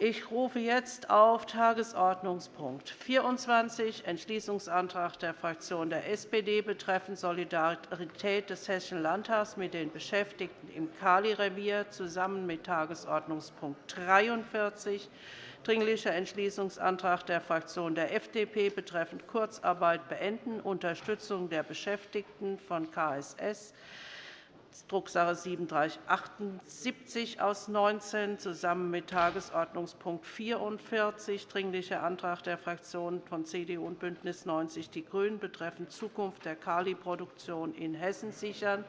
Ich rufe jetzt auf Tagesordnungspunkt 24, Entschließungsantrag der Fraktion der SPD betreffend Solidarität des Hessischen Landtags mit den Beschäftigten im Kali-Revier zusammen mit Tagesordnungspunkt 43, Dringlicher Entschließungsantrag der Fraktion der FDP betreffend Kurzarbeit beenden, Unterstützung der Beschäftigten von KSS Drucksache 3778 aus 19 zusammen mit Tagesordnungspunkt 44, Dringlicher Antrag der Fraktionen von CDU und BÜNDNIS 90 die GRÜNEN betreffend Zukunft der Kali-Produktion in Hessen sichern,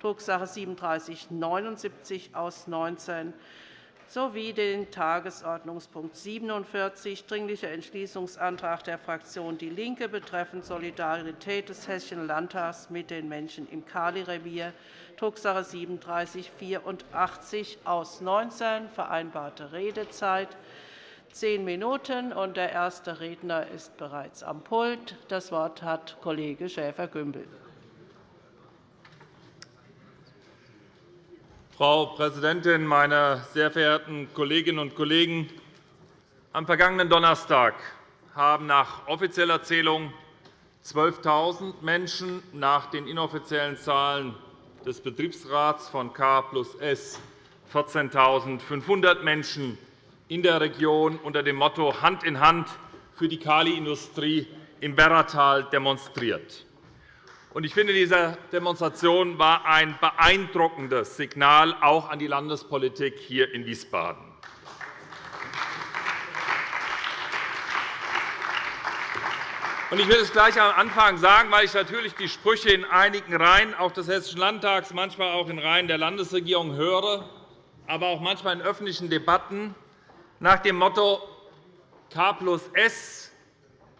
Drucksache 3779 aus 19 sowie den Tagesordnungspunkt 47, Dringlicher Entschließungsantrag der Fraktion DIE LINKE betreffend Solidarität des Hessischen Landtags mit den Menschen im Kali-Revier, Drucksache 3784 aus 19, vereinbarte Redezeit zehn Minuten. Der erste Redner ist bereits am Pult. Das Wort hat Kollege Schäfer-Gümbel. Frau Präsidentin, meine sehr verehrten Kolleginnen und Kollegen! Am vergangenen Donnerstag haben nach offizieller Zählung 12.000 Menschen nach den inoffiziellen Zahlen des Betriebsrats von K plus S 14.500 Menschen in der Region unter dem Motto Hand in Hand für die Kaliindustrie im Werratal demonstriert. Ich finde, diese Demonstration war ein beeindruckendes Signal auch an die Landespolitik hier in Wiesbaden. Ich will es gleich am Anfang sagen, weil ich natürlich die Sprüche in einigen Reihen auch des Hessischen Landtags, manchmal auch in Reihen der Landesregierung höre, aber auch manchmal in öffentlichen Debatten nach dem Motto K plus S,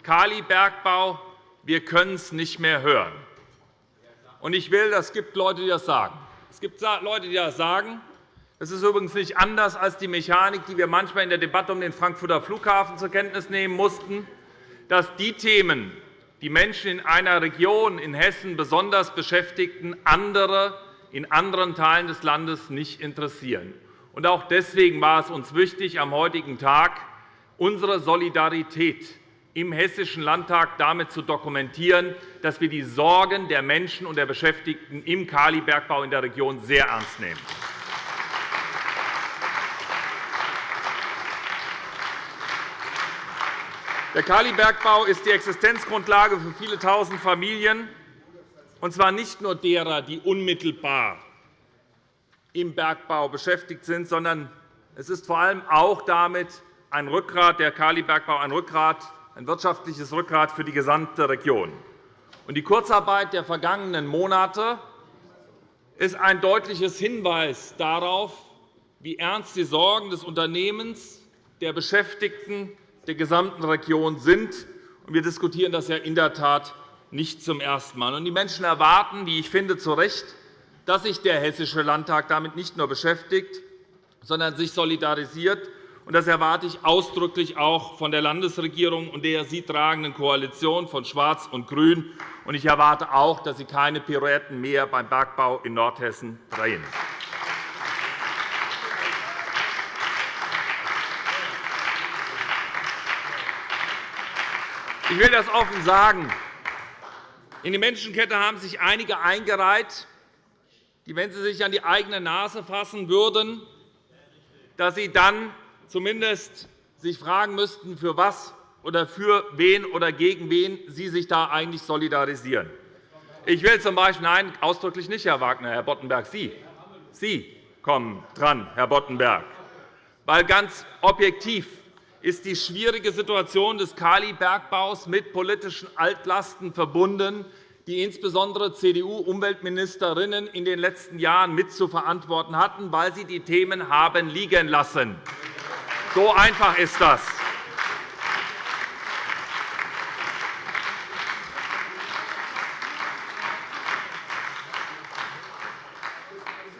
Kalibergbau, wir können es nicht mehr hören. Ich will, es gibt Leute, die das sagen. Es gibt Leute, die das sagen. Das ist übrigens nicht anders als die Mechanik, die wir manchmal in der Debatte um den Frankfurter Flughafen zur Kenntnis nehmen mussten dass die Themen, die Menschen in einer Region in Hessen besonders beschäftigten, andere in anderen Teilen des Landes nicht interessieren. Auch deswegen war es uns wichtig, am heutigen Tag unsere Solidarität im Hessischen Landtag damit zu dokumentieren, dass wir die Sorgen der Menschen und der Beschäftigten im Kalibergbau in der Region sehr ernst nehmen. Der Kalibergbau ist die Existenzgrundlage für viele Tausend Familien, und zwar nicht nur derer, die unmittelbar im Bergbau beschäftigt sind, sondern es ist vor allem auch damit ein Rückgrat, der Kalibergbau ein, Rückgrat, ein wirtschaftliches Rückgrat für die gesamte Region. Die Kurzarbeit der vergangenen Monate ist ein deutliches Hinweis darauf, wie ernst die Sorgen des Unternehmens, der Beschäftigten der gesamten Region sind. Wir diskutieren das ja in der Tat nicht zum ersten Mal. Die Menschen erwarten, wie ich finde, zu Recht, dass sich der Hessische Landtag damit nicht nur beschäftigt, sondern sich solidarisiert. Das erwarte ich ausdrücklich auch von der Landesregierung und der sie tragenden Koalition von Schwarz und Grün. Ich erwarte auch, dass Sie keine Pirouetten mehr beim Bergbau in Nordhessen drehen. Ich will das offen sagen. In die Menschenkette haben sich einige eingereiht, die, wenn sie sich an die eigene Nase fassen würden, dass sie dann zumindest sich fragen müssten, für was oder für wen oder gegen wen sie sich da eigentlich solidarisieren. Ich will z. B. nein, ausdrücklich nicht, Herr Wagner, Herr Boddenberg, Sie. Sie kommen dran, Herr Boddenberg. Weil ganz objektiv ist die schwierige Situation des Kalibergbaus mit politischen Altlasten verbunden, die insbesondere CDU-Umweltministerinnen in den letzten Jahren mit zu verantworten hatten, weil sie die Themen haben liegen lassen. So einfach ist das.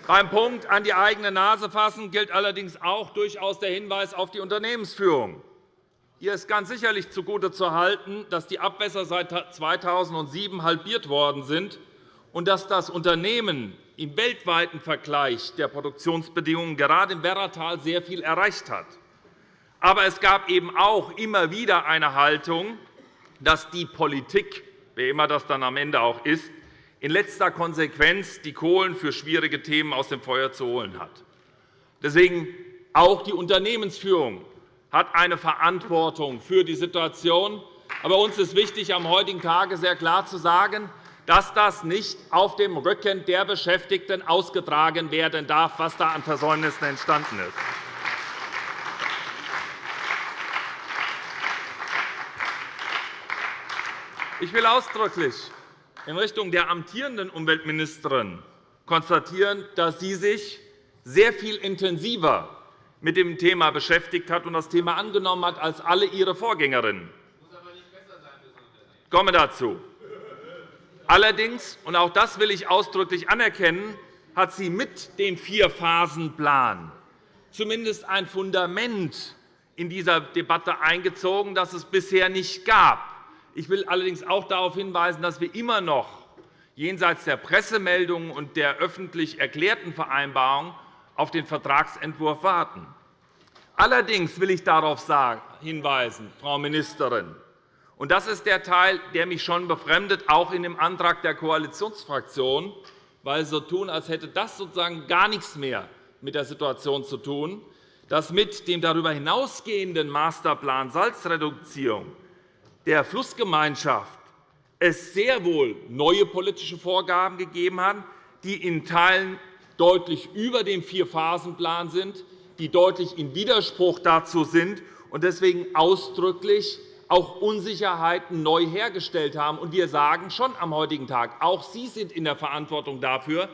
Beim Punkt an die eigene Nase fassen gilt allerdings auch durchaus der Hinweis auf die Unternehmensführung. Hier ist ganz sicherlich zugutezuhalten, dass die Abwässer seit 2007 halbiert worden sind und dass das Unternehmen im weltweiten Vergleich der Produktionsbedingungen gerade im Werratal sehr viel erreicht hat. Aber es gab eben auch immer wieder eine Haltung, dass die Politik, wer immer das dann am Ende auch ist, in letzter Konsequenz die Kohlen für schwierige Themen aus dem Feuer zu holen hat. Deswegen auch die Unternehmensführung hat eine Verantwortung für die Situation. Aber uns ist wichtig, am heutigen Tage sehr klar zu sagen, dass das nicht auf dem Rücken der Beschäftigten ausgetragen werden darf, was da an Versäumnissen entstanden ist. Ich will ausdrücklich in Richtung der amtierenden Umweltministerin konstatieren, dass sie sich sehr viel intensiver mit dem Thema beschäftigt hat und das Thema angenommen hat als alle ihre Vorgängerinnen. Ich komme dazu. Allerdings, und auch das will ich ausdrücklich anerkennen, hat sie mit dem Vierphasenplan zumindest ein Fundament in dieser Debatte eingezogen, das es bisher nicht gab. Ich will allerdings auch darauf hinweisen, dass wir immer noch jenseits der Pressemeldungen und der öffentlich erklärten Vereinbarung auf den Vertragsentwurf warten. Allerdings will ich darauf hinweisen, Frau Ministerin, und das ist der Teil, der mich schon befremdet, auch in dem Antrag der Koalitionsfraktion, weil Sie so tun, als hätte das sozusagen gar nichts mehr mit der Situation zu tun, dass mit dem darüber hinausgehenden Masterplan Salzreduktion der Flussgemeinschaft es sehr wohl neue politische Vorgaben gegeben hat, die in Teilen deutlich über dem Vierphasenplan sind, die deutlich in Widerspruch dazu sind und deswegen ausdrücklich auch Unsicherheiten neu hergestellt haben. wir sagen schon am heutigen Tag, auch Sie sind in der Verantwortung dafür,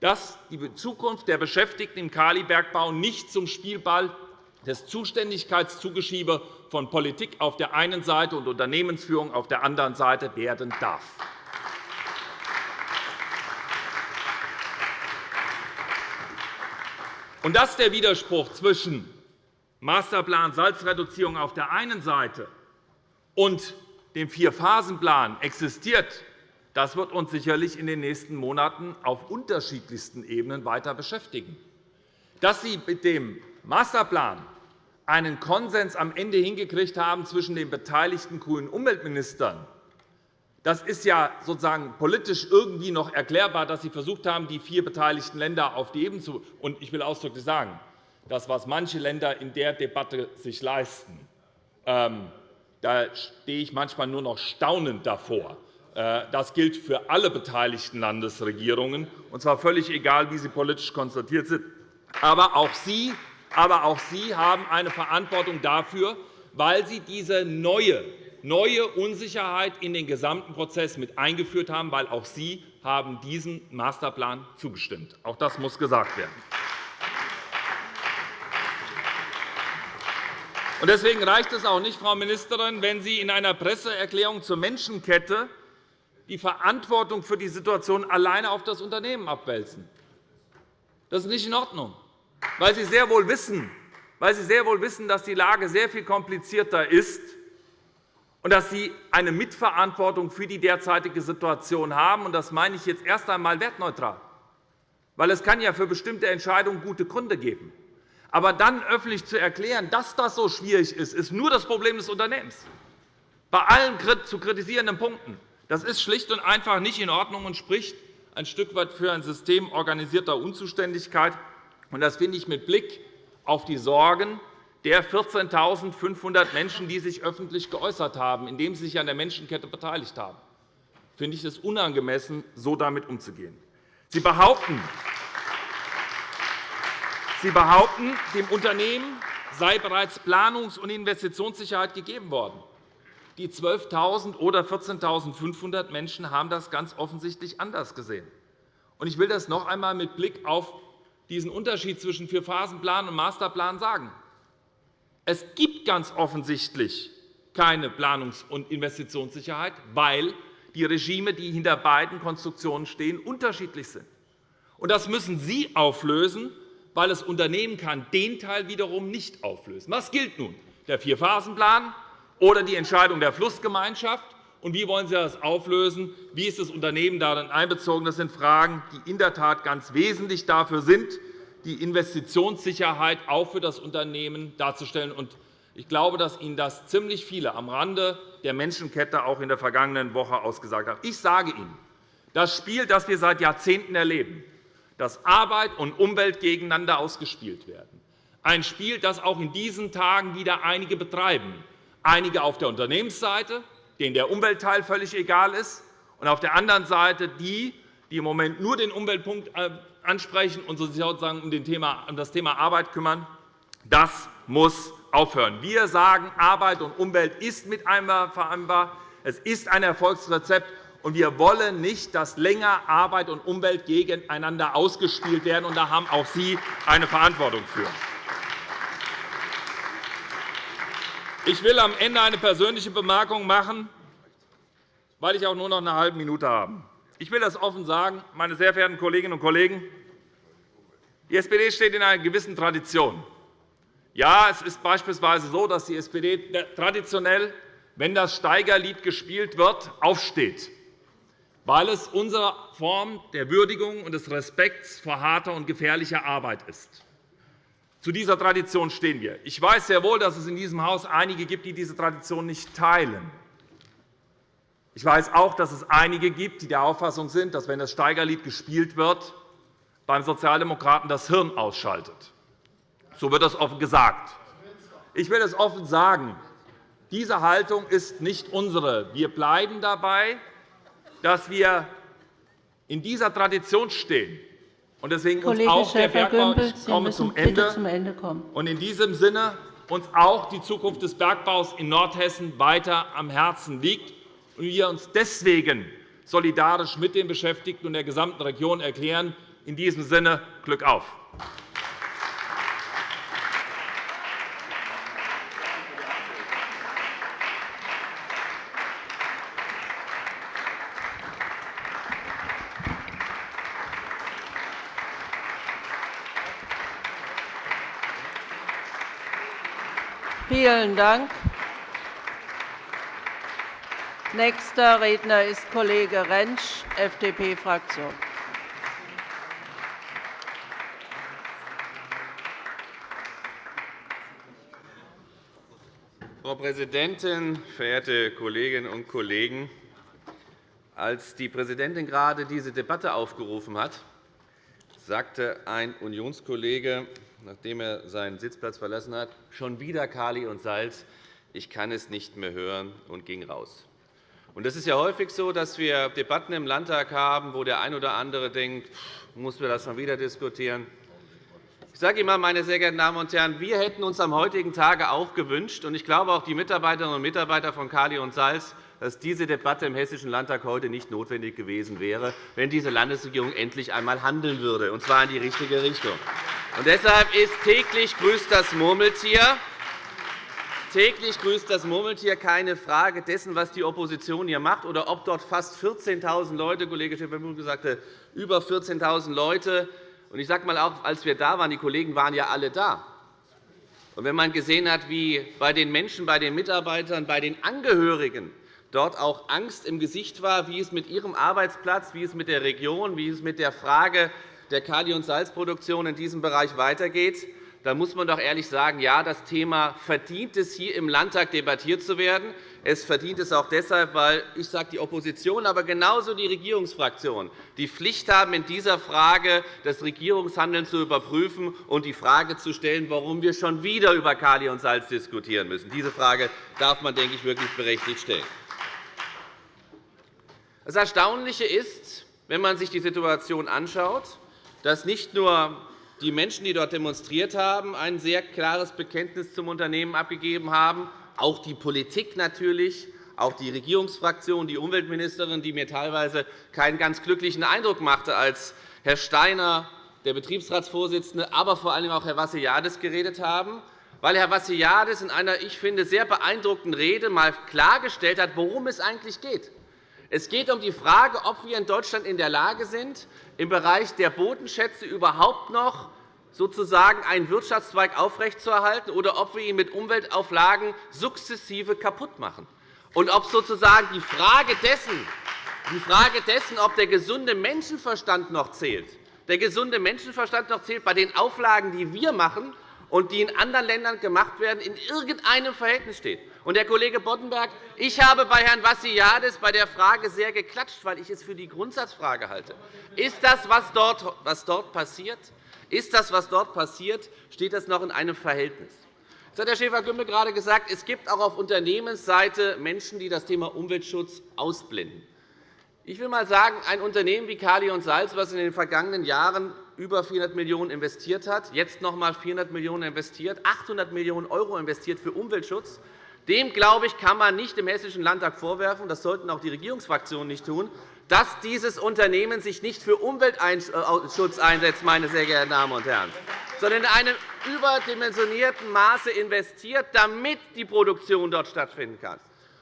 dass die Zukunft der Beschäftigten im Kalibergbau nicht zum Spielball des Zuständigkeitszugeschiebe von Politik auf der einen Seite und Unternehmensführung auf der anderen Seite werden darf. Und dass der Widerspruch zwischen Masterplan Salzreduzierung auf der einen Seite und dem Vierphasenplan existiert, das wird uns sicherlich in den nächsten Monaten auf unterschiedlichsten Ebenen weiter beschäftigen. Dass Sie mit dem Masterplan einen Konsens am Ende hingekriegt haben zwischen den beteiligten grünen Umweltministern, das ist ja sozusagen politisch irgendwie noch erklärbar, dass Sie versucht haben, die vier beteiligten Länder auf die Ebene zu. Und ich will ausdrücklich sagen, das, was manche Länder in der Debatte sich leisten, ähm, da stehe ich manchmal nur noch staunend davor. Äh, das gilt für alle beteiligten Landesregierungen, und zwar völlig egal, wie sie politisch konstatiert sind. Aber auch Sie aber auch Sie haben eine Verantwortung dafür, weil Sie diese neue, neue Unsicherheit in den gesamten Prozess mit eingeführt haben, weil auch Sie haben diesem Masterplan zugestimmt. Auch das muss gesagt werden. Deswegen reicht es auch nicht, Frau Ministerin, wenn Sie in einer Presseerklärung zur Menschenkette die Verantwortung für die Situation alleine auf das Unternehmen abwälzen. Das ist nicht in Ordnung weil Sie sehr wohl wissen, weil Sie sehr wohl wissen, dass die Lage sehr viel komplizierter ist und dass Sie eine Mitverantwortung für die derzeitige Situation haben. Das meine ich jetzt erst einmal wertneutral. Weil es kann ja für bestimmte Entscheidungen gute Gründe geben. Aber dann öffentlich zu erklären, dass das so schwierig ist, ist nur das Problem des Unternehmens. Bei allen zu kritisierenden Punkten. Das ist schlicht und einfach nicht in Ordnung und spricht ein Stück weit für ein System organisierter Unzuständigkeit. Das finde ich mit Blick auf die Sorgen der 14.500 Menschen, die sich öffentlich geäußert haben, indem sie sich an der Menschenkette beteiligt haben, finde ich es unangemessen, so damit umzugehen. Sie behaupten, Sie behaupten, dem Unternehmen sei bereits Planungs- und Investitionssicherheit gegeben worden. Die 12.000 oder 14.500 Menschen haben das ganz offensichtlich anders gesehen. Ich will das noch einmal mit Blick auf diesen Unterschied zwischen Vierphasenplan und Masterplan sagen. Es gibt ganz offensichtlich keine Planungs- und Investitionssicherheit, weil die Regime, die hinter beiden Konstruktionen stehen, unterschiedlich sind. Das müssen Sie auflösen, weil das Unternehmen kann den Teil wiederum nicht auflösen. Was gilt nun? Der Vierphasenplan oder die Entscheidung der Flussgemeinschaft? Wie wollen Sie das auflösen? Wie ist das Unternehmen darin einbezogen? Das sind Fragen, die in der Tat ganz wesentlich dafür sind, die Investitionssicherheit auch für das Unternehmen darzustellen. Ich glaube, dass Ihnen das ziemlich viele am Rande der Menschenkette auch in der vergangenen Woche ausgesagt haben. Ich sage Ihnen, das Spiel, das wir seit Jahrzehnten erleben, dass Arbeit und Umwelt gegeneinander ausgespielt werden, ein Spiel, das auch in diesen Tagen wieder einige betreiben, einige auf der Unternehmensseite, denen der Umweltteil völlig egal ist, und auf der anderen Seite die, die im Moment nur den Umweltpunkt äh, ansprechen und sich sozusagen um das Thema Arbeit kümmern. Das muss aufhören. Wir sagen, Arbeit und Umwelt ist miteinander vereinbar. Es ist ein Erfolgsrezept. Und wir wollen nicht, dass länger Arbeit und Umwelt gegeneinander ausgespielt werden. Und da haben auch Sie eine Verantwortung für. Ich will am Ende eine persönliche Bemerkung machen, weil ich auch nur noch eine halbe Minute habe. Ich will das offen sagen, meine sehr verehrten Kolleginnen und Kollegen. Die SPD steht in einer gewissen Tradition. Ja, es ist beispielsweise so, dass die SPD traditionell, wenn das Steigerlied gespielt wird, aufsteht, weil es unsere Form der Würdigung und des Respekts vor harter und gefährlicher Arbeit ist. Zu dieser Tradition stehen wir. Ich weiß sehr wohl, dass es in diesem Haus einige gibt, die diese Tradition nicht teilen. Ich weiß auch, dass es einige gibt, die der Auffassung sind, dass, wenn das Steigerlied gespielt wird, beim Sozialdemokraten das Hirn ausschaltet. So wird das offen gesagt. Ich will es offen sagen. Diese Haltung ist nicht unsere. Wir bleiben dabei, dass wir in dieser Tradition stehen und deswegen uns auch der Bergbau ich komme zum Ende, zum Ende kommen. und in diesem Sinne uns auch die Zukunft des Bergbaus in Nordhessen weiter am Herzen liegt und wir uns deswegen solidarisch mit den Beschäftigten und der gesamten Region erklären. In diesem Sinne Glück auf! Vielen Dank. Nächster Redner ist Kollege Rentsch, FDP-Fraktion. Frau Präsidentin, verehrte Kolleginnen und Kollegen! Als die Präsidentin gerade diese Debatte aufgerufen hat, sagte ein Unionskollege, nachdem er seinen Sitzplatz verlassen hat, schon wieder Kali und Salz, ich kann es nicht mehr hören, und ging raus. Es ist ja häufig so, dass wir Debatten im Landtag haben, wo der ein oder andere denkt, muss wir das schon wieder diskutieren. Ich sage Ihnen, meine sehr geehrten Damen und Herren, wir hätten uns am heutigen Tage auch gewünscht, und ich glaube auch die Mitarbeiterinnen und Mitarbeiter von Kali und Salz, dass diese Debatte im Hessischen Landtag heute nicht notwendig gewesen wäre, wenn diese Landesregierung endlich einmal handeln würde, und zwar in die richtige Richtung. Und deshalb ist täglich grüßt das Murmeltier. Täglich grüßt das Murmeltier keine Frage dessen, was die Opposition hier macht, oder ob dort fast 14.000 Leute, Kollege Schäfer-Pütz sagte, über 14.000 Leute. Und ich sage mal auch, als wir da waren, die Kollegen waren ja alle da. Und wenn man gesehen hat, wie bei den Menschen, bei den Mitarbeitern, bei den Angehörigen dort auch Angst im Gesicht war, wie es mit ihrem Arbeitsplatz, wie es mit der Region, wie es mit der Frage der Kali- und Salzproduktion in diesem Bereich weitergeht, dann muss man doch ehrlich sagen, ja, das Thema verdient es, hier im Landtag debattiert zu werden. Es verdient es auch deshalb, weil ich sage die Opposition, aber genauso die Regierungsfraktionen die Pflicht haben, in dieser Frage das Regierungshandeln zu überprüfen und die Frage zu stellen, warum wir schon wieder über Kali und Salz diskutieren müssen. Diese Frage darf man, denke ich, wirklich berechtigt stellen. Das Erstaunliche ist, wenn man sich die Situation anschaut, dass nicht nur die Menschen, die dort demonstriert haben, ein sehr klares Bekenntnis zum Unternehmen abgegeben haben, auch die Politik natürlich, auch die Regierungsfraktion, die Umweltministerin, die mir teilweise keinen ganz glücklichen Eindruck machte, als Herr Steiner, der Betriebsratsvorsitzende, aber vor allem auch Herr Vassiliadis geredet haben, weil Herr Vassiliadis in einer, ich finde, sehr beeindruckenden Rede einmal klargestellt hat, worum es eigentlich geht. Es geht um die Frage, ob wir in Deutschland in der Lage sind, im Bereich der Bodenschätze überhaupt noch sozusagen einen Wirtschaftszweig aufrechtzuerhalten oder ob wir ihn mit Umweltauflagen sukzessive kaputt machen. Und ob sozusagen die Frage dessen, die Frage dessen, ob der gesunde Menschenverstand noch zählt, der gesunde Menschenverstand noch zählt bei den Auflagen, die wir machen, und die in anderen Ländern gemacht werden, in irgendeinem Verhältnis steht. Und, Herr Kollege Boddenberg, ich habe bei Herrn Vassiliadis bei der Frage sehr geklatscht, weil ich es für die Grundsatzfrage halte. Ist das, was dort, was dort passiert, ist das, was dort passiert, steht das noch in einem Verhältnis? Jetzt hat Herr Schäfer-Gümbel gerade gesagt, es gibt auch auf Unternehmensseite Menschen, die das Thema Umweltschutz ausblenden. Ich will einmal sagen, ein Unternehmen wie Kali und Salz, das in den vergangenen Jahren über 400 Millionen € investiert hat, jetzt noch einmal 400 Millionen € investiert, 800 Millionen € investiert für Umweltschutz, dem, glaube ich, kann man nicht im Hessischen Landtag vorwerfen, das sollten auch die Regierungsfraktionen nicht tun, dass dieses Unternehmen sich nicht für Umweltschutz einsetzt, meine sehr geehrten Damen und Herren, sondern in einem überdimensionierten Maße investiert, damit die Produktion dort stattfinden kann.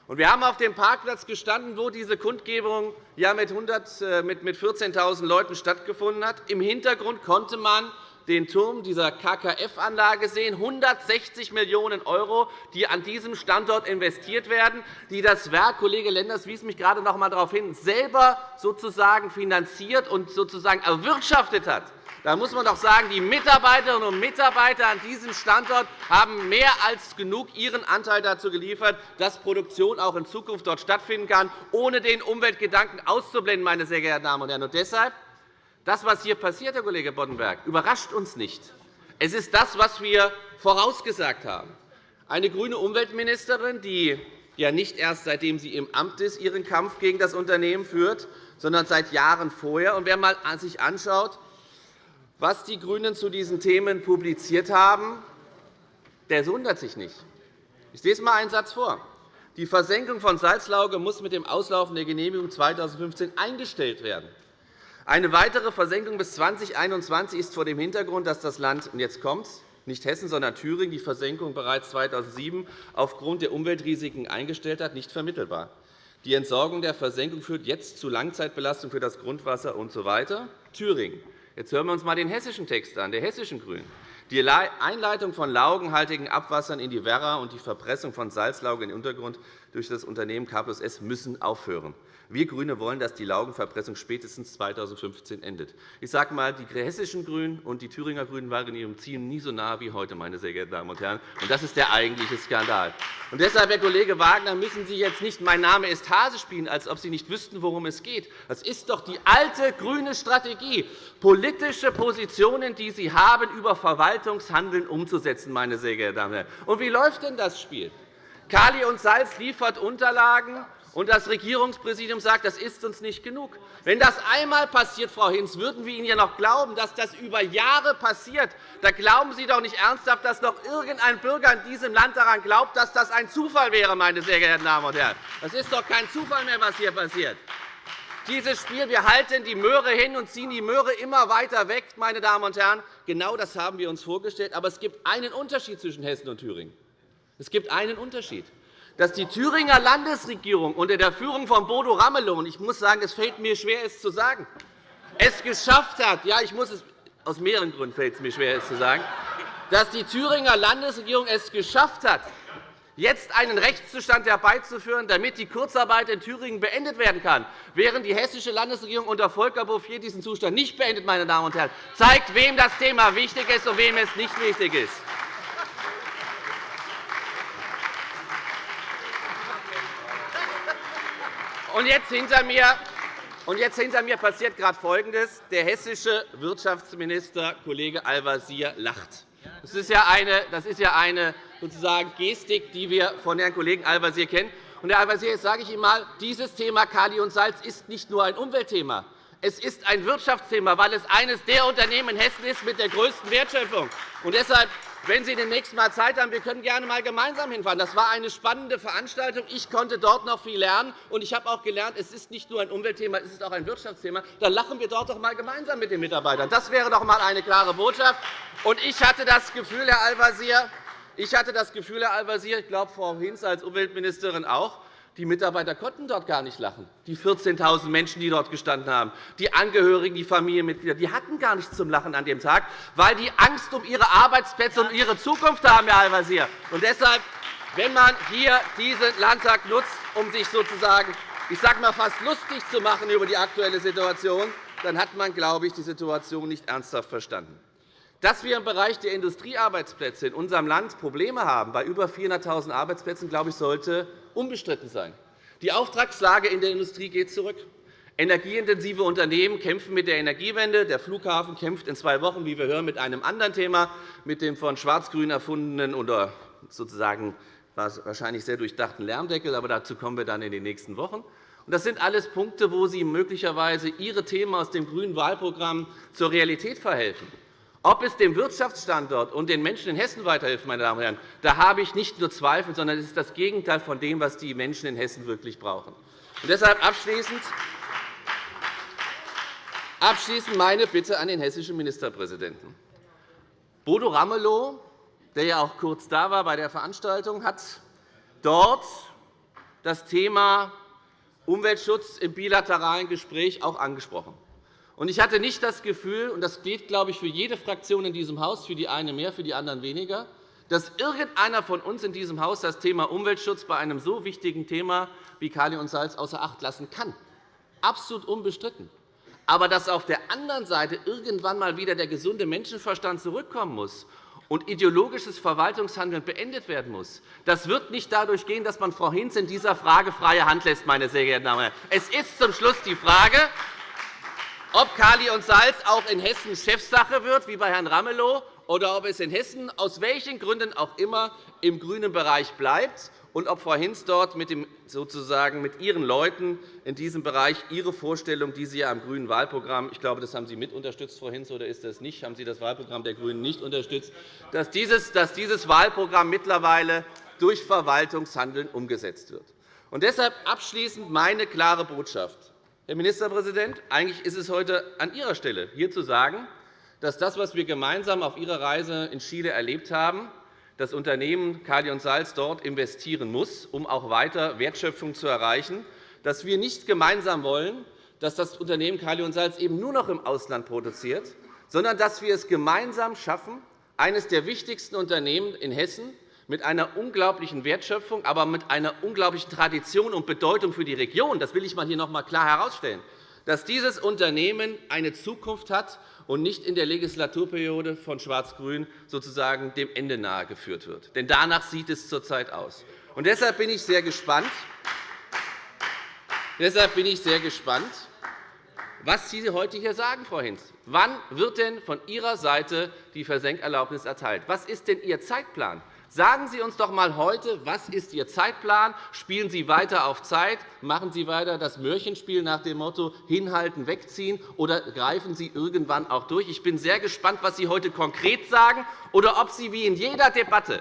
Wir haben auf dem Parkplatz gestanden, wo diese Kundgebung mit 14.000 äh, Leuten stattgefunden hat. Im Hintergrund konnte man den Turm dieser KKF-Anlage sehen, 160 Millionen €, die an diesem Standort investiert werden, die das Werk, Kollege Lenders wies mich gerade noch einmal darauf hin, selber sozusagen finanziert und sozusagen erwirtschaftet hat. Da muss man doch sagen, die Mitarbeiterinnen und Mitarbeiter an diesem Standort haben mehr als genug ihren Anteil dazu geliefert, dass Produktion auch in Zukunft dort stattfinden kann, ohne den Umweltgedanken auszublenden. Meine sehr geehrten Damen und Herren. Und deshalb, das, was hier passiert, Herr Kollege Boddenberg, überrascht uns nicht. Es ist das, was wir vorausgesagt haben. Eine grüne Umweltministerin, die ja nicht erst seitdem sie im Amt ist, ihren Kampf gegen das Unternehmen führt, sondern seit Jahren vorher. Und wer sich anschaut, was die GRÜNEN zu diesen Themen publiziert haben, der wundert sich nicht. Ich lese einmal einen Satz vor. Die Versenkung von Salzlauge muss mit dem Auslaufen der Genehmigung 2015 eingestellt werden. Eine weitere Versenkung bis 2021 ist vor dem Hintergrund, dass das Land, und jetzt kommt's, nicht Hessen, sondern Thüringen die Versenkung bereits 2007 aufgrund der Umweltrisiken eingestellt hat, nicht vermittelbar. Die Entsorgung der Versenkung führt jetzt zu Langzeitbelastung für das Grundwasser usw. So Thüringen. Jetzt hören wir uns einmal den hessischen Text an, der hessischen GRÜNEN. Die Einleitung von laugenhaltigen Abwassern in die Werra und die Verpressung von Salzlauge in den Untergrund durch das Unternehmen K S müssen aufhören. Wir GRÜNE wollen, dass die Laugenverpressung spätestens 2015 endet. Ich sage einmal, die hessischen GRÜNEN und die Thüringer GRÜNEN waren in ihrem Ziel nie so nah wie heute, meine sehr geehrten Damen und Herren. Und das ist der eigentliche Skandal. Und deshalb, Herr Kollege Wagner, müssen Sie jetzt nicht Mein Name ist Hase spielen, als ob Sie nicht wüssten, worum es geht. Das ist doch die alte grüne Strategie, politische Positionen, die Sie haben, über Verwaltungshandeln umzusetzen. Meine sehr geehrten Damen und Herren. Und wie läuft denn das Spiel? Kali und Salz liefert Unterlagen, und das Regierungspräsidium sagt, das ist uns nicht genug. Wenn das einmal passiert, Frau Hinz, würden wir Ihnen ja noch glauben, dass das über Jahre passiert. Da glauben Sie doch nicht ernsthaft, dass noch irgendein Bürger in diesem Land daran glaubt, dass das ein Zufall wäre, meine sehr geehrten Damen und Herren. Das ist doch kein Zufall mehr, was hier passiert. Dieses Spiel, wir halten die Möhre hin und ziehen die Möhre immer weiter weg, meine Damen und Herren, genau das haben wir uns vorgestellt. Aber es gibt einen Unterschied zwischen Hessen und Thüringen. Es gibt einen Unterschied dass die Thüringer Landesregierung unter der Führung von Bodo Ramelow, und ich muss sagen, es fällt mir schwer, es zu sagen, es geschafft hat, ja, ich muss es, aus mehreren Gründen fällt es mir schwer, es zu sagen, dass die Thüringer Landesregierung es geschafft hat, jetzt einen Rechtszustand herbeizuführen, damit die Kurzarbeit in Thüringen beendet werden kann, während die hessische Landesregierung unter Volker Bouffier diesen Zustand nicht beendet, meine Damen und Herren, zeigt, wem das Thema wichtig ist und wem es nicht wichtig ist. Und jetzt hinter mir und jetzt hinter mir passiert gerade Folgendes. Der hessische Wirtschaftsminister, Kollege Al-Wazir, lacht. Das ist ja eine, das ist ja eine sozusagen Gestik, die wir von Herrn Kollegen Al-Wazir kennen. Und, Herr Al-Wazir, jetzt sage ich Ihnen einmal, dieses Thema Kali und Salz ist nicht nur ein Umweltthema. Es ist ein Wirtschaftsthema, weil es eines der Unternehmen in Hessen ist mit der größten Wertschöpfung. Und deshalb wenn Sie demnächst einmal Zeit haben, wir können gerne einmal gemeinsam hinfahren. Das war eine spannende Veranstaltung. Ich konnte dort noch viel lernen. Und ich habe auch gelernt, es ist nicht nur ein Umweltthema, es ist auch ein Wirtschaftsthema. Dann lachen wir dort doch einmal gemeinsam mit den Mitarbeitern. Das wäre doch einmal eine klare Botschaft. Und ich hatte das Gefühl, Herr Al-Wazir, ich hatte das Gefühl, Herr Al-Wazir, ich glaube, Frau Hinz als Umweltministerin auch, die Mitarbeiter konnten dort gar nicht lachen. Die 14.000 Menschen, die dort gestanden haben, die Angehörigen, die Familienmitglieder, die hatten gar nichts zum Lachen an dem Tag, weil die Angst um ihre Arbeitsplätze und ihre Zukunft haben, Herr Al-Wazir. Und deshalb, wenn man hier diesen Landtag nutzt, um sich sozusagen, ich sage mal, fast lustig zu machen über die aktuelle Situation, dann hat man, glaube ich, die Situation nicht ernsthaft verstanden. Dass wir im Bereich der Industriearbeitsplätze in unserem Land Probleme haben, bei über 400.000 Arbeitsplätzen, glaube ich, sollte unbestritten sein. Die Auftragslage in der Industrie geht zurück. Energieintensive Unternehmen kämpfen mit der Energiewende. Der Flughafen kämpft in zwei Wochen, wie wir hören, mit einem anderen Thema, mit dem von Schwarz-Grün erfundenen oder sozusagen wahrscheinlich sehr durchdachten Lärmdeckel. Aber dazu kommen wir dann in den nächsten Wochen. Das sind alles Punkte, wo Sie möglicherweise Ihre Themen aus dem grünen Wahlprogramm zur Realität verhelfen. Ob es dem Wirtschaftsstandort und den Menschen in Hessen weiterhilft, meine Damen und Herren, da habe ich nicht nur Zweifel, sondern es ist das Gegenteil von dem, was die Menschen in Hessen wirklich brauchen. Und deshalb abschließend meine Bitte an den hessischen Ministerpräsidenten. Bodo Ramelow, der ja auch kurz da war bei der Veranstaltung, hat dort das Thema Umweltschutz im bilateralen Gespräch auch angesprochen. Ich hatte nicht das Gefühl, und das gilt, glaube ich, für jede Fraktion in diesem Haus, für die eine mehr, für die anderen weniger, dass irgendeiner von uns in diesem Haus das Thema Umweltschutz bei einem so wichtigen Thema wie Kali und Salz außer Acht lassen kann. Absolut unbestritten aber dass auf der anderen Seite irgendwann einmal wieder der gesunde Menschenverstand zurückkommen muss und ideologisches Verwaltungshandeln beendet werden muss, das wird nicht dadurch gehen, dass man Frau Hinz in dieser Frage freie Hand lässt. Meine sehr geehrten Damen und Herren. Es ist zum Schluss die Frage, ob Kali und Salz auch in Hessen Chefsache wird, wie bei Herrn Ramelow, oder ob es in Hessen aus welchen Gründen auch immer im grünen Bereich bleibt und ob Frau Hinz dort mit, dem, sozusagen mit ihren Leuten in diesem Bereich ihre Vorstellung, die sie ja am grünen Wahlprogramm, ich glaube, das haben Sie mit unterstützt, Frau Hinz, oder ist das nicht? Haben Sie das Wahlprogramm der GRÜNEN nicht unterstützt, dass dieses, dass dieses Wahlprogramm mittlerweile durch Verwaltungshandeln umgesetzt wird? Und deshalb abschließend meine klare Botschaft. Herr Ministerpräsident, eigentlich ist es heute an Ihrer Stelle, hier zu sagen, dass das, was wir gemeinsam auf Ihrer Reise in Chile erlebt haben, das Unternehmen Kali und Salz dort investieren muss, um auch weiter Wertschöpfung zu erreichen, dass wir nicht gemeinsam wollen, dass das Unternehmen Kali und Salz eben nur noch im Ausland produziert, sondern dass wir es gemeinsam schaffen, eines der wichtigsten Unternehmen in Hessen mit einer unglaublichen Wertschöpfung, aber mit einer unglaublichen Tradition und Bedeutung für die Region, das will ich hier noch einmal klar herausstellen, dass dieses Unternehmen eine Zukunft hat und nicht in der Legislaturperiode von Schwarz-Grün sozusagen dem Ende nahe geführt wird. Denn danach sieht es zurzeit aus. Und deshalb bin ich sehr gespannt, Deshalb bin ich sehr gespannt, was Sie heute hier sagen, Frau Hinz. Wann wird denn von Ihrer Seite die Versenkerlaubnis erteilt? Was ist denn Ihr Zeitplan? Sagen Sie uns doch einmal heute, was ist Ihr Zeitplan? Spielen Sie weiter auf Zeit? Machen Sie weiter das Märchenspiel nach dem Motto hinhalten, wegziehen? Oder greifen Sie irgendwann auch durch? Ich bin sehr gespannt, was Sie heute konkret sagen, oder ob Sie wie in jeder Debatte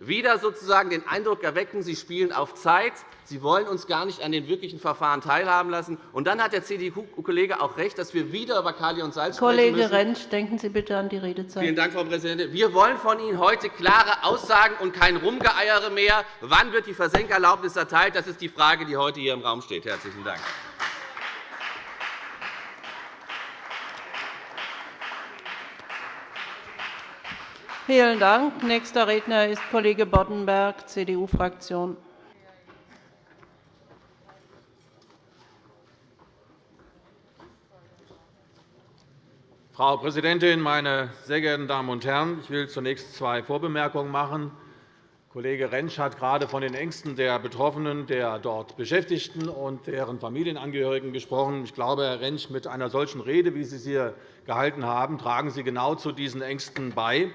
wieder sozusagen den Eindruck erwecken, Sie spielen auf Zeit, Sie wollen uns gar nicht an den wirklichen Verfahren teilhaben lassen. Und dann hat der CDU-Kollege auch recht, dass wir wieder über Kali und Salz Kollege sprechen müssen. Rentsch, denken Sie bitte an die Redezeit. Vielen Dank, Frau Präsidentin. Wir wollen von Ihnen heute klare Aussagen und kein Rumgeeiere mehr. Wann wird die Versenkerlaubnis erteilt? Das ist die Frage, die heute hier im Raum steht. – Herzlichen Dank. Vielen Dank. Nächster Redner ist Kollege Boddenberg, CDU-Fraktion. Frau Präsidentin, meine sehr geehrten Damen und Herren! Ich will zunächst zwei Vorbemerkungen machen. Kollege Rentsch hat gerade von den Ängsten der Betroffenen, der dort Beschäftigten und deren Familienangehörigen gesprochen. Ich glaube, Herr Rentsch, mit einer solchen Rede, wie Sie sie hier gehalten haben, tragen Sie genau zu diesen Ängsten bei,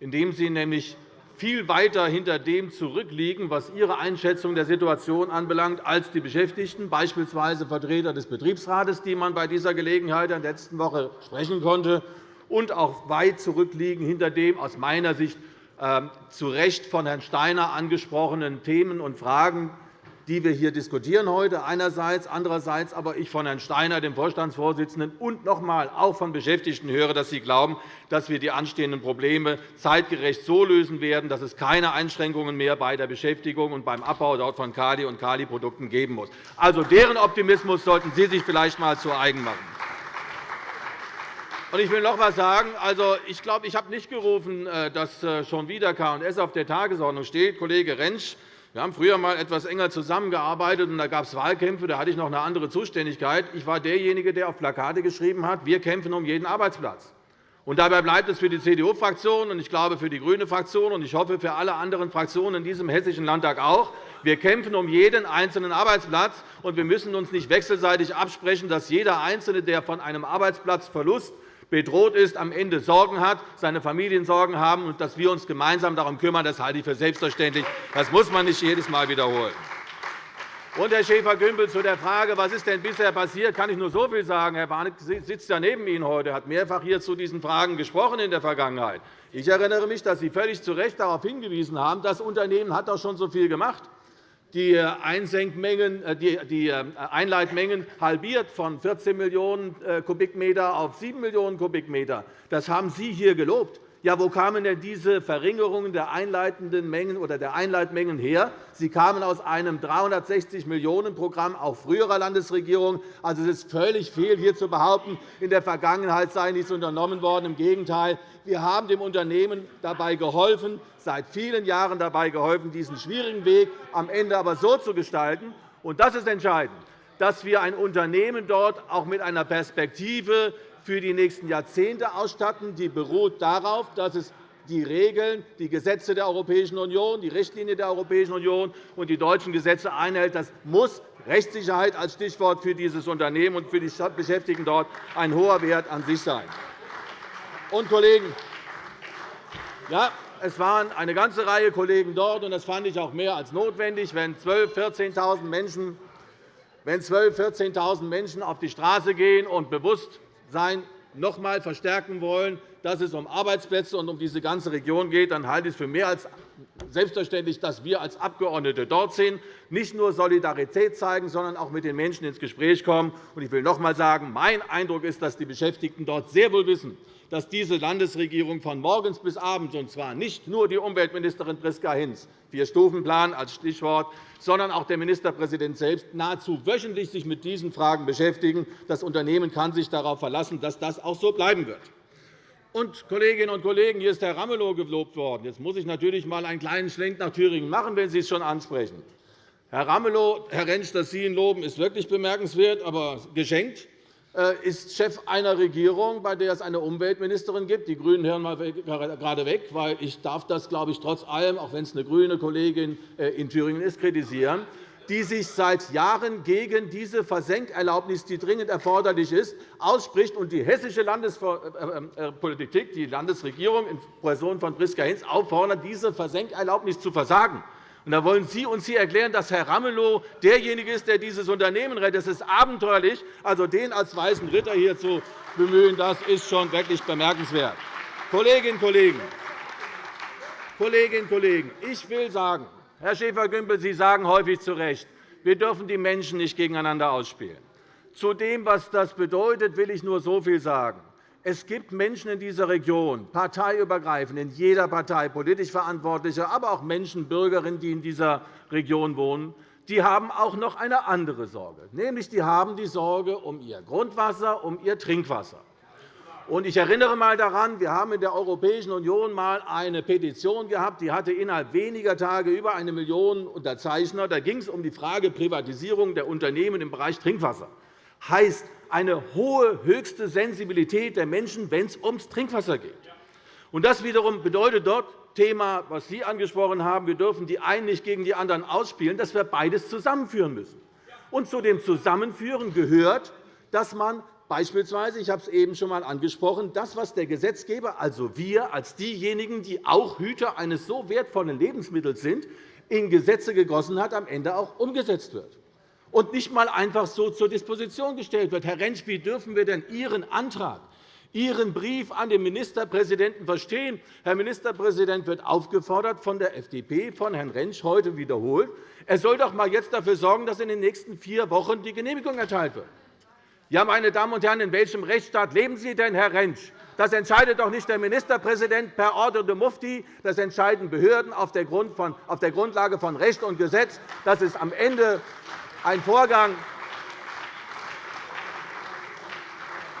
indem Sie nämlich viel weiter hinter dem zurückliegen, was Ihre Einschätzung der Situation anbelangt, als die Beschäftigten, beispielsweise Vertreter des Betriebsrates, die man bei dieser Gelegenheit in der letzten Woche sprechen konnte, und auch weit zurückliegen hinter dem aus meiner Sicht ähm, zu Recht von Herrn Steiner angesprochenen Themen und Fragen, die wir hier diskutieren heute einerseits, andererseits aber ich von Herrn Steiner, dem Vorstandsvorsitzenden, und noch einmal auch von Beschäftigten höre, dass sie glauben, dass wir die anstehenden Probleme zeitgerecht so lösen werden, dass es keine Einschränkungen mehr bei der Beschäftigung und beim Abbau dort von Kali und Kali-Produkten geben muss. Also deren Optimismus sollten Sie sich vielleicht einmal zu eigen machen. Ich will noch einmal sagen, also, ich glaube, ich habe nicht gerufen, äh, dass äh, schon wieder K&S auf der Tagesordnung steht. Kollege Rentsch wir haben früher einmal etwas enger zusammengearbeitet, und da gab es Wahlkämpfe. Da hatte ich noch eine andere Zuständigkeit. Ich war derjenige, der auf Plakate geschrieben hat, wir kämpfen um jeden Arbeitsplatz. Und dabei bleibt es für die CDU-Fraktion und ich glaube für die GRÜNE-Fraktion und ich hoffe für alle anderen Fraktionen in diesem Hessischen Landtag auch. Wir kämpfen um jeden einzelnen Arbeitsplatz, und wir müssen uns nicht wechselseitig absprechen, dass jeder Einzelne, der von einem Arbeitsplatzverlust bedroht ist, am Ende Sorgen hat, seine Familien Sorgen haben und dass wir uns gemeinsam darum kümmern. Das halte ich für selbstverständlich. Das muss man nicht jedes Mal wiederholen. Und, Herr Schäfer-Gümbel, zu der Frage, was ist denn bisher passiert, kann ich nur so viel sagen. Herr Warnecke sitzt ja neben Ihnen heute, hat mehrfach hier zu diesen Fragen gesprochen in der Vergangenheit. Ich erinnere mich, dass Sie völlig zu Recht darauf hingewiesen haben, das Unternehmen hat doch schon so viel gemacht. Äh, die äh, Einleitmengen halbiert von 14 Millionen äh, Kubikmeter auf 7 Millionen Kubikmeter. Das haben Sie hier gelobt. Ja, wo kamen denn diese Verringerungen der einleitenden Mengen oder der Einleitmengen her? Sie kamen aus einem 360-Millionen-Programm auch früherer Landesregierungen. Also, es ist völlig fehl, hier zu behaupten, in der Vergangenheit sei nichts unternommen worden. Im Gegenteil, wir haben dem Unternehmen dabei geholfen, seit vielen Jahren dabei geholfen, diesen schwierigen Weg am Ende aber so zu gestalten. Und das ist entscheidend dass wir ein Unternehmen dort auch mit einer Perspektive für die nächsten Jahrzehnte ausstatten. Die beruht darauf, dass es die Regeln, die Gesetze der Europäischen Union, die Richtlinie der Europäischen Union und die deutschen Gesetze einhält. Das muss Rechtssicherheit als Stichwort für dieses Unternehmen und für die Beschäftigten dort ein hoher Wert an sich sein. Und, Kollegen, ja, es waren eine ganze Reihe Kollegen dort, und das fand ich auch mehr als notwendig, wenn 12.000, 14.000 Menschen, wenn 12 14.000 Menschen auf die Straße gehen und bewusst sein noch einmal verstärken wollen, dass es um Arbeitsplätze und um diese ganze Region geht, dann halte ich es für mehr als selbstverständlich, dass wir als Abgeordnete dort sind, nicht nur Solidarität zeigen, sondern auch mit den Menschen ins Gespräch kommen. Ich will noch einmal sagen, mein Eindruck ist, dass die Beschäftigten dort sehr wohl wissen, dass diese Landesregierung von morgens bis abends, und zwar nicht nur die Umweltministerin Priska Hinz, Vier-Stufen-Plan als Stichwort, sondern auch der Ministerpräsident selbst nahezu wöchentlich sich mit diesen Fragen beschäftigen. Das Unternehmen kann sich darauf verlassen, dass das auch so bleiben wird. Und, Kolleginnen und Kollegen, hier ist Herr Ramelow gelobt worden. Jetzt muss ich natürlich einmal einen kleinen Schlenk nach Thüringen machen, wenn Sie es schon ansprechen. Herr Ramelow, Herr Rentsch, dass Sie ihn loben, ist wirklich bemerkenswert, aber geschenkt. Äh, ist Chef einer Regierung, bei der es eine Umweltministerin gibt. Die GRÜNEN hören mal gerade weg, weil ich darf das, glaube ich, trotz allem, auch wenn es eine grüne Kollegin äh, in Thüringen ist, kritisieren die sich seit Jahren gegen diese Versenkerlaubnis, die dringend erforderlich ist, ausspricht und die hessische Landespolitik, äh, die Landesregierung in Person von Priska Hinz auffordert, diese Versenkerlaubnis zu versagen. Und da wollen Sie uns hier erklären, dass Herr Ramelow derjenige ist, der dieses Unternehmen rettet. Das ist abenteuerlich. Also, den als weißen Ritter hier zu bemühen, das ist schon wirklich bemerkenswert. Kolleginnen und Kollegen, Kolleginnen und Kollegen, ich will sagen, Herr Schäfer-Gümbel, Sie sagen häufig zu Recht, wir dürfen die Menschen nicht gegeneinander ausspielen. Zu dem, was das bedeutet, will ich nur so viel sagen. Es gibt Menschen in dieser Region, parteiübergreifend, in jeder Partei, politisch Verantwortliche, aber auch Menschen, Bürgerinnen, die in dieser Region wohnen, die haben auch noch eine andere Sorge. Nämlich die haben die Sorge um ihr Grundwasser, um ihr Trinkwasser. Ich erinnere einmal daran, wir haben in der Europäischen Union einmal eine Petition gehabt, die hatte innerhalb weniger Tage über eine Million Unterzeichner. Da ging es um die Frage Privatisierung der Unternehmen im Bereich Trinkwasser. Das heißt, eine hohe, höchste Sensibilität der Menschen, wenn es ums Trinkwasser geht. Das wiederum bedeutet dort Thema, was Sie angesprochen haben, wir dürfen die einen nicht gegen die anderen ausspielen, dass wir beides zusammenführen müssen. Und zu dem Zusammenführen gehört, dass man beispielsweise, ich habe es eben schon einmal angesprochen, das, was der Gesetzgeber, also wir als diejenigen, die auch Hüter eines so wertvollen Lebensmittels sind, in Gesetze gegossen hat, am Ende auch umgesetzt wird und nicht einmal einfach so zur Disposition gestellt wird. Herr Rentsch, wie dürfen wir denn Ihren Antrag, Ihren Brief an den Ministerpräsidenten verstehen? Herr Ministerpräsident wird aufgefordert von der FDP, von Herrn Rentsch heute wiederholt, er soll doch einmal jetzt dafür sorgen, dass in den nächsten vier Wochen die Genehmigung erteilt wird. Ja, meine Damen und Herren, in welchem Rechtsstaat leben Sie denn, Herr Rentsch? Das entscheidet doch nicht der Ministerpräsident per Ordre de Mufti. Das entscheiden Behörden auf der Grundlage von Recht und Gesetz. Das ist am Ende ein Vorgang,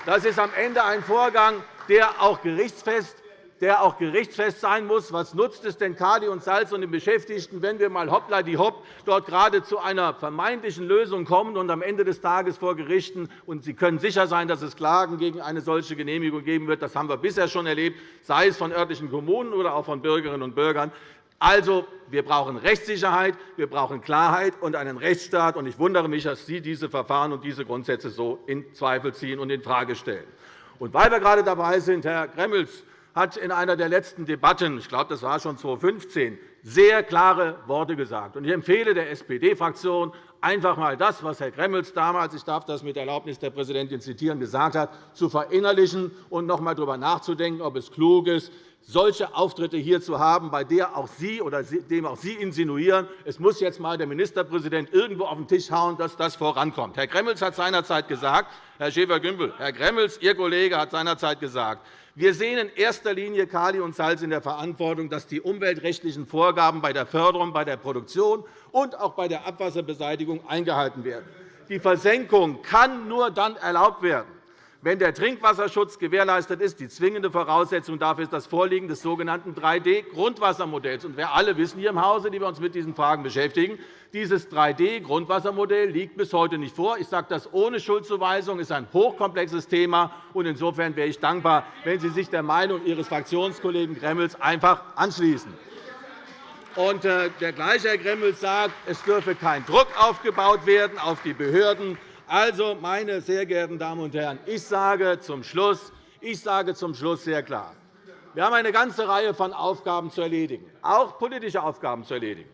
das ist am Ende ein Vorgang, der auch gerichtsfest der auch gerichtsfest sein muss. Was nutzt es denn Kali und Salz und den Beschäftigten, wenn wir mal hoppla die hopp dort gerade zu einer vermeintlichen Lösung kommen und am Ende des Tages vor Gerichten und Sie können sicher sein, dass es Klagen gegen eine solche Genehmigung geben wird. Das haben wir bisher schon erlebt, sei es von örtlichen Kommunen oder auch von Bürgerinnen und Bürgern. Also, wir brauchen Rechtssicherheit, wir brauchen Klarheit und einen Rechtsstaat. Ich wundere mich, dass Sie diese Verfahren und diese Grundsätze so in Zweifel ziehen und infrage stellen. Und weil wir gerade dabei sind, Herr Gremmels hat in einer der letzten Debatten, ich glaube, das war schon 2015, sehr klare Worte gesagt. Ich empfehle der SPD-Fraktion, einfach einmal das, was Herr Gremmels damals, ich darf das mit Erlaubnis der Präsidentin zitieren, gesagt hat, zu verinnerlichen und noch einmal darüber nachzudenken, ob es klug ist, solche Auftritte hier zu haben, bei der auch Sie oder dem auch Sie insinuieren, es muss jetzt einmal der Ministerpräsident irgendwo auf den Tisch hauen, dass das vorankommt. Herr Gremmels hat seinerzeit gesagt, Herr Schäfer-Gümbel, Herr Gremmels, Ihr Kollege, hat seinerzeit gesagt, wir sehen in erster Linie Kali und Salz in der Verantwortung, dass die umweltrechtlichen Vorgaben bei der Förderung, bei der Produktion und auch bei der Abwasserbeseitigung eingehalten werden. Die Versenkung kann nur dann erlaubt werden, wenn der Trinkwasserschutz gewährleistet ist. Die zwingende Voraussetzung dafür ist das Vorliegen des sogenannten 3D-Grundwassermodells. Wir alle wissen hier im Hause, die wir uns mit diesen Fragen beschäftigen, dieses 3D-Grundwassermodell liegt bis heute nicht vor. Ich sage das ohne Schuldzuweisung. Es ist ein hochkomplexes Thema. Insofern wäre ich dankbar, wenn Sie sich der Meinung Ihres Fraktionskollegen Gremmels einfach anschließen. Und äh, der gleiche Herr Gremmels sagt, es dürfe kein Druck aufgebaut werden auf die Behörden also, meine sehr geehrten Damen und Herren, ich sage zum Schluss, ich sage zum Schluss sehr klar, wir haben eine ganze Reihe von Aufgaben zu erledigen, auch politische Aufgaben zu erledigen.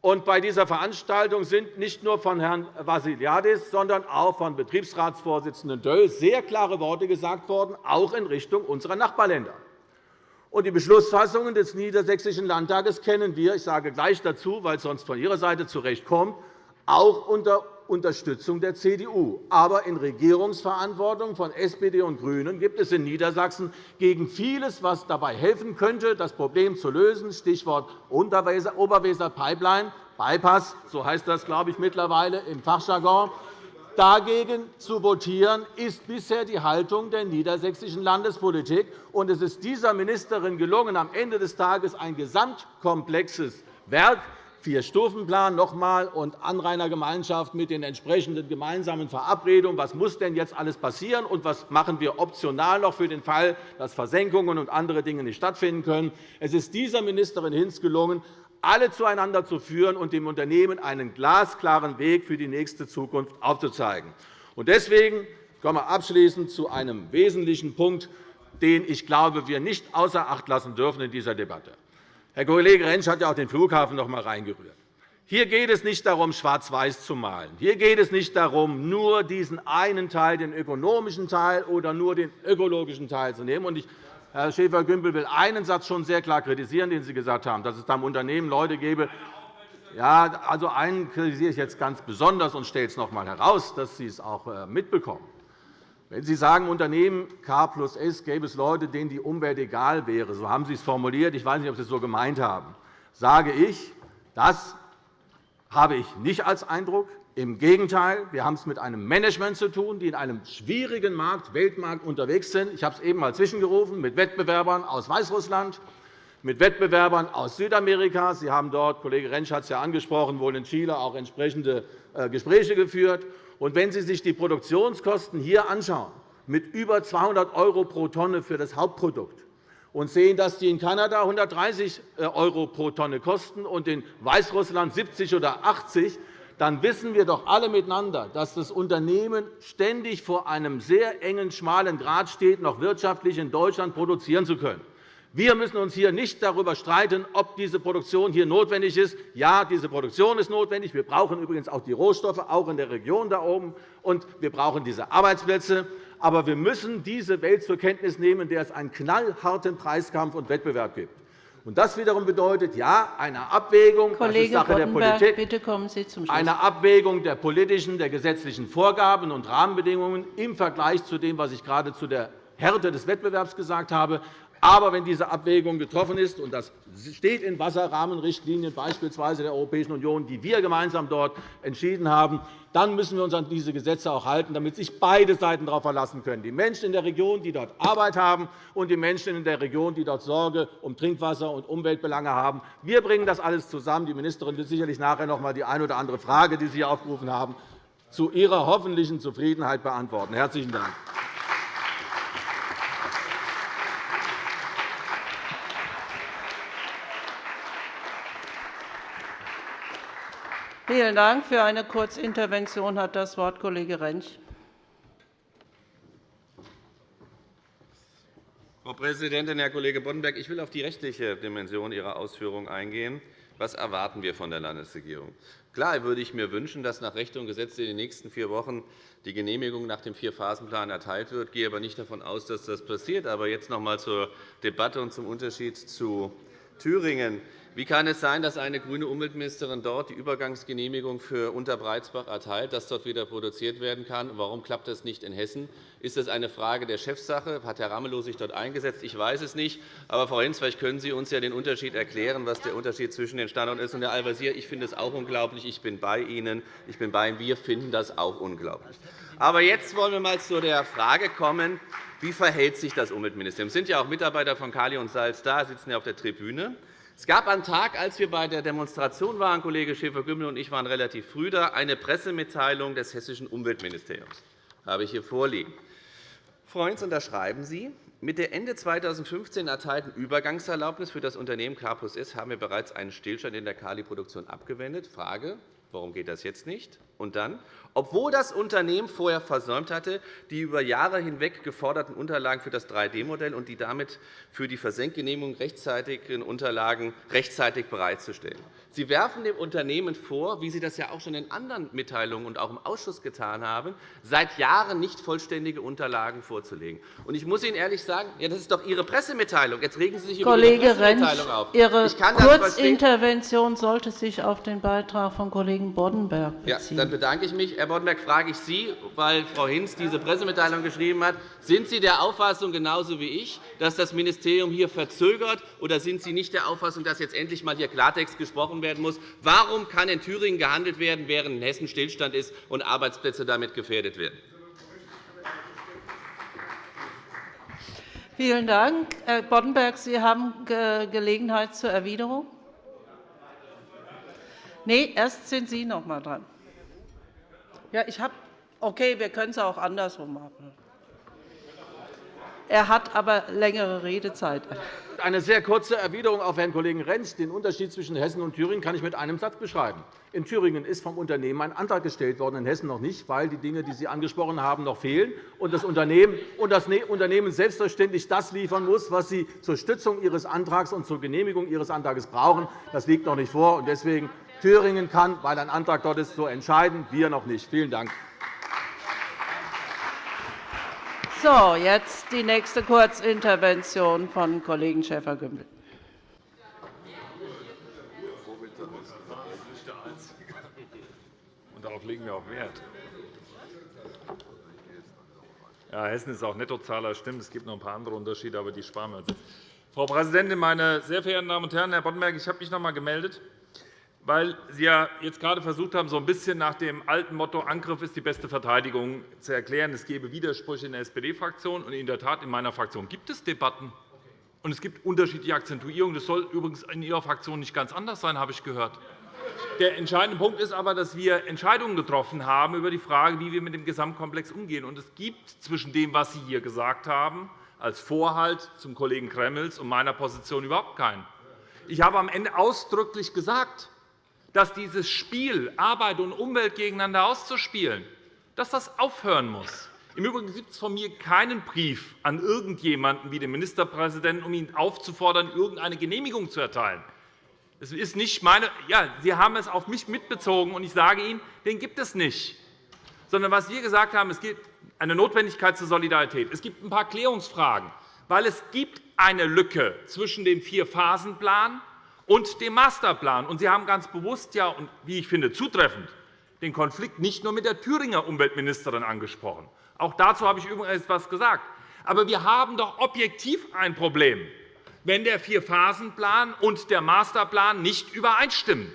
Und bei dieser Veranstaltung sind nicht nur von Herrn Vassiliadis, sondern auch von Betriebsratsvorsitzenden Döll sehr klare Worte gesagt worden, auch in Richtung unserer Nachbarländer. Und die Beschlussfassungen des Niedersächsischen Landtages kennen wir. Ich sage gleich dazu, weil es sonst von Ihrer Seite zurecht kommt, auch unter Unterstützung der CDU. Aber in Regierungsverantwortung von SPD und GRÜNEN gibt es in Niedersachsen gegen vieles, was dabei helfen könnte, das Problem zu lösen, Stichwort Oberweser-Pipeline, Bypass, so heißt das, glaube ich, mittlerweile im Fachjargon, Dagegen zu votieren, ist bisher die Haltung der niedersächsischen Landespolitik. Es ist dieser Ministerin gelungen, am Ende des Tages ein gesamtkomplexes Werk Vier-Stufen-Plan noch einmal und Anrainergemeinschaft mit den entsprechenden gemeinsamen Verabredungen. Was muss denn jetzt alles passieren, und was machen wir optional noch für den Fall, dass Versenkungen und andere Dinge nicht stattfinden können? Es ist dieser Ministerin Hinz gelungen, alle zueinander zu führen und dem Unternehmen einen glasklaren Weg für die nächste Zukunft aufzuzeigen. Deswegen kommen wir abschließend zu einem wesentlichen Punkt, den ich glaube, wir nicht außer Acht lassen dürfen in dieser Debatte. Herr Kollege Rentsch hat ja auch den Flughafen noch einmal reingerührt. Hier geht es nicht darum, schwarz-weiß zu malen. Hier geht es nicht darum, nur diesen einen Teil, den ökonomischen Teil oder nur den ökologischen Teil zu nehmen. Ich, Herr Schäfer-Gümbel will einen Satz schon sehr klar kritisieren, den Sie gesagt haben, dass es da im Unternehmen Leute gäbe. Ja, also einen kritisiere ich jetzt ganz besonders und stelle es noch einmal heraus, dass Sie es auch äh, mitbekommen. Wenn Sie sagen, Unternehmen K plus S gäbe es Leute, denen die Umwelt egal wäre, so haben Sie es formuliert, ich weiß nicht, ob Sie es so gemeint haben, sage ich, das habe ich nicht als Eindruck. Im Gegenteil, wir haben es mit einem Management zu tun, die in einem schwierigen Markt, Weltmarkt unterwegs sind. Ich habe es eben einmal zwischengerufen, mit Wettbewerbern aus Weißrussland, mit Wettbewerbern aus Südamerika. Sie haben dort, Kollege Rentsch hat es ja angesprochen, wohl in Chile auch entsprechende äh, Gespräche geführt. Und wenn Sie sich die Produktionskosten hier anschauen, mit über 200 € pro Tonne für das Hauptprodukt, und sehen, dass die in Kanada 130 € pro Tonne kosten und in Weißrussland 70 oder 80 dann wissen wir doch alle miteinander, dass das Unternehmen ständig vor einem sehr engen, schmalen Grat steht, noch wirtschaftlich in Deutschland produzieren zu können. Wir müssen uns hier nicht darüber streiten, ob diese Produktion hier notwendig ist. Ja, diese Produktion ist notwendig. Wir brauchen übrigens auch die Rohstoffe, auch in der Region da oben. Und wir brauchen diese Arbeitsplätze. Aber wir müssen diese Welt zur Kenntnis nehmen, in der es einen knallharten Preiskampf und Wettbewerb gibt. Und das wiederum bedeutet, ja, eine Abwägung, Kollege das ist Sache der Politik, bitte kommen Sie zum Schluss. eine Abwägung der politischen, der gesetzlichen Vorgaben und Rahmenbedingungen im Vergleich zu dem, was ich gerade zu der Härte des Wettbewerbs gesagt habe, Aber wenn diese Abwägung getroffen ist, und das steht in Wasserrahmenrichtlinien beispielsweise der Europäischen Union, die wir gemeinsam dort entschieden haben, dann müssen wir uns an diese Gesetze auch halten, damit sich beide Seiten darauf verlassen können, die Menschen in der Region, die dort Arbeit haben, und die Menschen in der Region, die dort Sorge um Trinkwasser und Umweltbelange haben. Wir bringen das alles zusammen. Die Ministerin wird sicherlich nachher noch einmal die eine oder andere Frage, die Sie hier aufgerufen haben, zu Ihrer hoffentlichen Zufriedenheit beantworten. – Herzlichen Dank. Vielen Dank. Für eine Kurzintervention hat das Wort Kollege Rentsch. Frau Präsidentin, Herr Kollege Boddenberg! Ich will auf die rechtliche Dimension Ihrer Ausführungen eingehen. Was erwarten wir von der Landesregierung? Klar würde ich mir wünschen, dass nach Recht und Gesetz in den nächsten vier Wochen die Genehmigung nach dem Vierphasenplan erteilt wird. Ich gehe aber nicht davon aus, dass das passiert. Aber jetzt noch einmal zur Debatte und zum Unterschied zu Thüringen. Wie kann es sein, dass eine grüne Umweltministerin dort die Übergangsgenehmigung für Unterbreitsbach erteilt, dass dort wieder produziert werden kann? Warum klappt das nicht in Hessen? Ist das eine Frage der Chefsache? Hat Herr Ramelow sich dort eingesetzt? Ich weiß es nicht. Aber, Frau Hinz, vielleicht können Sie uns ja den Unterschied erklären, was der Unterschied zwischen den Standorten ist. Und, Herr Al-Wazir, ich finde es auch unglaublich. Ich bin bei Ihnen. Ich bin bei Ihnen. Wir finden das auch unglaublich. Aber jetzt wollen wir einmal zu der Frage kommen, wie verhält sich das Umweltministerium? Es sind ja auch Mitarbeiter von Kali und Salz da, sitzen ja auf der Tribüne. Es gab einen Tag, als wir bei der Demonstration waren, Kollege Schäfer-Gümbel und ich waren relativ früh da, eine Pressemitteilung des Hessischen Umweltministeriums. Das habe ich hier vorliegen. Hinz, unterschreiben Sie, mit der Ende 2015 erteilten Übergangserlaubnis für das Unternehmen Carpus S haben wir bereits einen Stillstand in der Kali-Produktion abgewendet. Frage, warum geht das jetzt nicht? Und dann, obwohl das Unternehmen vorher versäumt hatte, die über Jahre hinweg geforderten Unterlagen für das 3D-Modell und die damit für die Versenkgenehmigung rechtzeitigen Unterlagen rechtzeitig bereitzustellen. Sie werfen dem Unternehmen vor, wie Sie das ja auch schon in anderen Mitteilungen und auch im Ausschuss getan haben, seit Jahren nicht vollständige Unterlagen vorzulegen. Ich muss Ihnen ehrlich sagen, ja, das ist doch Ihre Pressemitteilung. Jetzt regen Sie sich über Kollege Ihre Pressemitteilung Rentsch, auf. Ihre Kurzintervention sollte sich auf den Beitrag von Kollegen Boddenberg beziehen. Ja, dann bedanke ich mich. Herr Boddenberg, frage ich Sie, weil Frau Hinz diese Pressemitteilung geschrieben hat. Sind Sie der Auffassung, genauso wie ich, dass das Ministerium hier verzögert, oder sind Sie nicht der Auffassung, dass jetzt endlich einmal hier Klartext gesprochen werden muss? Warum kann in Thüringen gehandelt werden, während in Hessen Stillstand ist und Arbeitsplätze damit gefährdet werden? Vielen Dank. Herr Boddenberg, Sie haben Gelegenheit zur Erwiderung. Nein, erst sind Sie noch einmal dran. Ja, ich habe okay, wir können es auch andersrum machen. Er hat aber längere Redezeit. Eine sehr kurze Erwiderung auf Herrn Kollegen Rentsch. Den Unterschied zwischen Hessen und Thüringen kann ich mit einem Satz beschreiben. In Thüringen ist vom Unternehmen ein Antrag gestellt worden, in Hessen noch nicht, weil die Dinge, die Sie angesprochen haben, noch fehlen und das Unternehmen, ne-, selbstverständlich das liefern muss, was Sie zur Stützung Ihres Antrags und zur Genehmigung Ihres Antrags brauchen. Das liegt noch nicht vor. Deswegen Thüringen kann, weil ein Antrag dort ist, so entscheiden, wir noch nicht. Vielen Dank. So, jetzt die nächste Kurzintervention von Kollegen Schäfer-Gümbel. darauf legen wir auch Wert. Ja, Hessen ist auch Nettozahler, stimmt. Es gibt noch ein paar andere Unterschiede, aber die sparen wir uns. Frau Präsidentin, meine sehr verehrten Damen und Herren! Herr Boddenberg, ich habe mich noch einmal gemeldet weil Sie ja jetzt gerade versucht haben, so ein bisschen nach dem alten Motto Angriff ist die beste Verteidigung zu erklären, es gebe Widersprüche in der SPD-Fraktion. in der Tat, in meiner Fraktion gibt es Debatten. Und es gibt unterschiedliche Akzentuierungen. Das soll übrigens in Ihrer Fraktion nicht ganz anders sein, habe ich gehört. Der entscheidende Punkt ist aber, dass wir Entscheidungen getroffen haben über die Frage, wie wir mit dem Gesamtkomplex umgehen. Und es gibt zwischen dem, was Sie hier gesagt haben, als Vorhalt zum Kollegen Gremmels und meiner Position überhaupt keinen. Ich habe am Ende ausdrücklich gesagt, dass dieses Spiel, Arbeit und Umwelt gegeneinander auszuspielen, dass das aufhören muss. Im Übrigen gibt es von mir keinen Brief an irgendjemanden wie den Ministerpräsidenten, um ihn aufzufordern, irgendeine Genehmigung zu erteilen. Das ist nicht meine, ja, Sie haben es auf mich mitbezogen, und ich sage Ihnen, den gibt es nicht. Sondern was wir gesagt haben, es gibt eine Notwendigkeit zur Solidarität. Es gibt ein paar Klärungsfragen, weil es gibt eine Lücke zwischen dem Vier-Phasen-Plan und dem Masterplan. Und Sie haben ganz bewusst, ja, und wie ich finde, zutreffend, den Konflikt nicht nur mit der Thüringer Umweltministerin angesprochen. Auch dazu habe ich übrigens etwas gesagt. Aber wir haben doch objektiv ein Problem, wenn der Vierphasenplan und der Masterplan nicht übereinstimmen.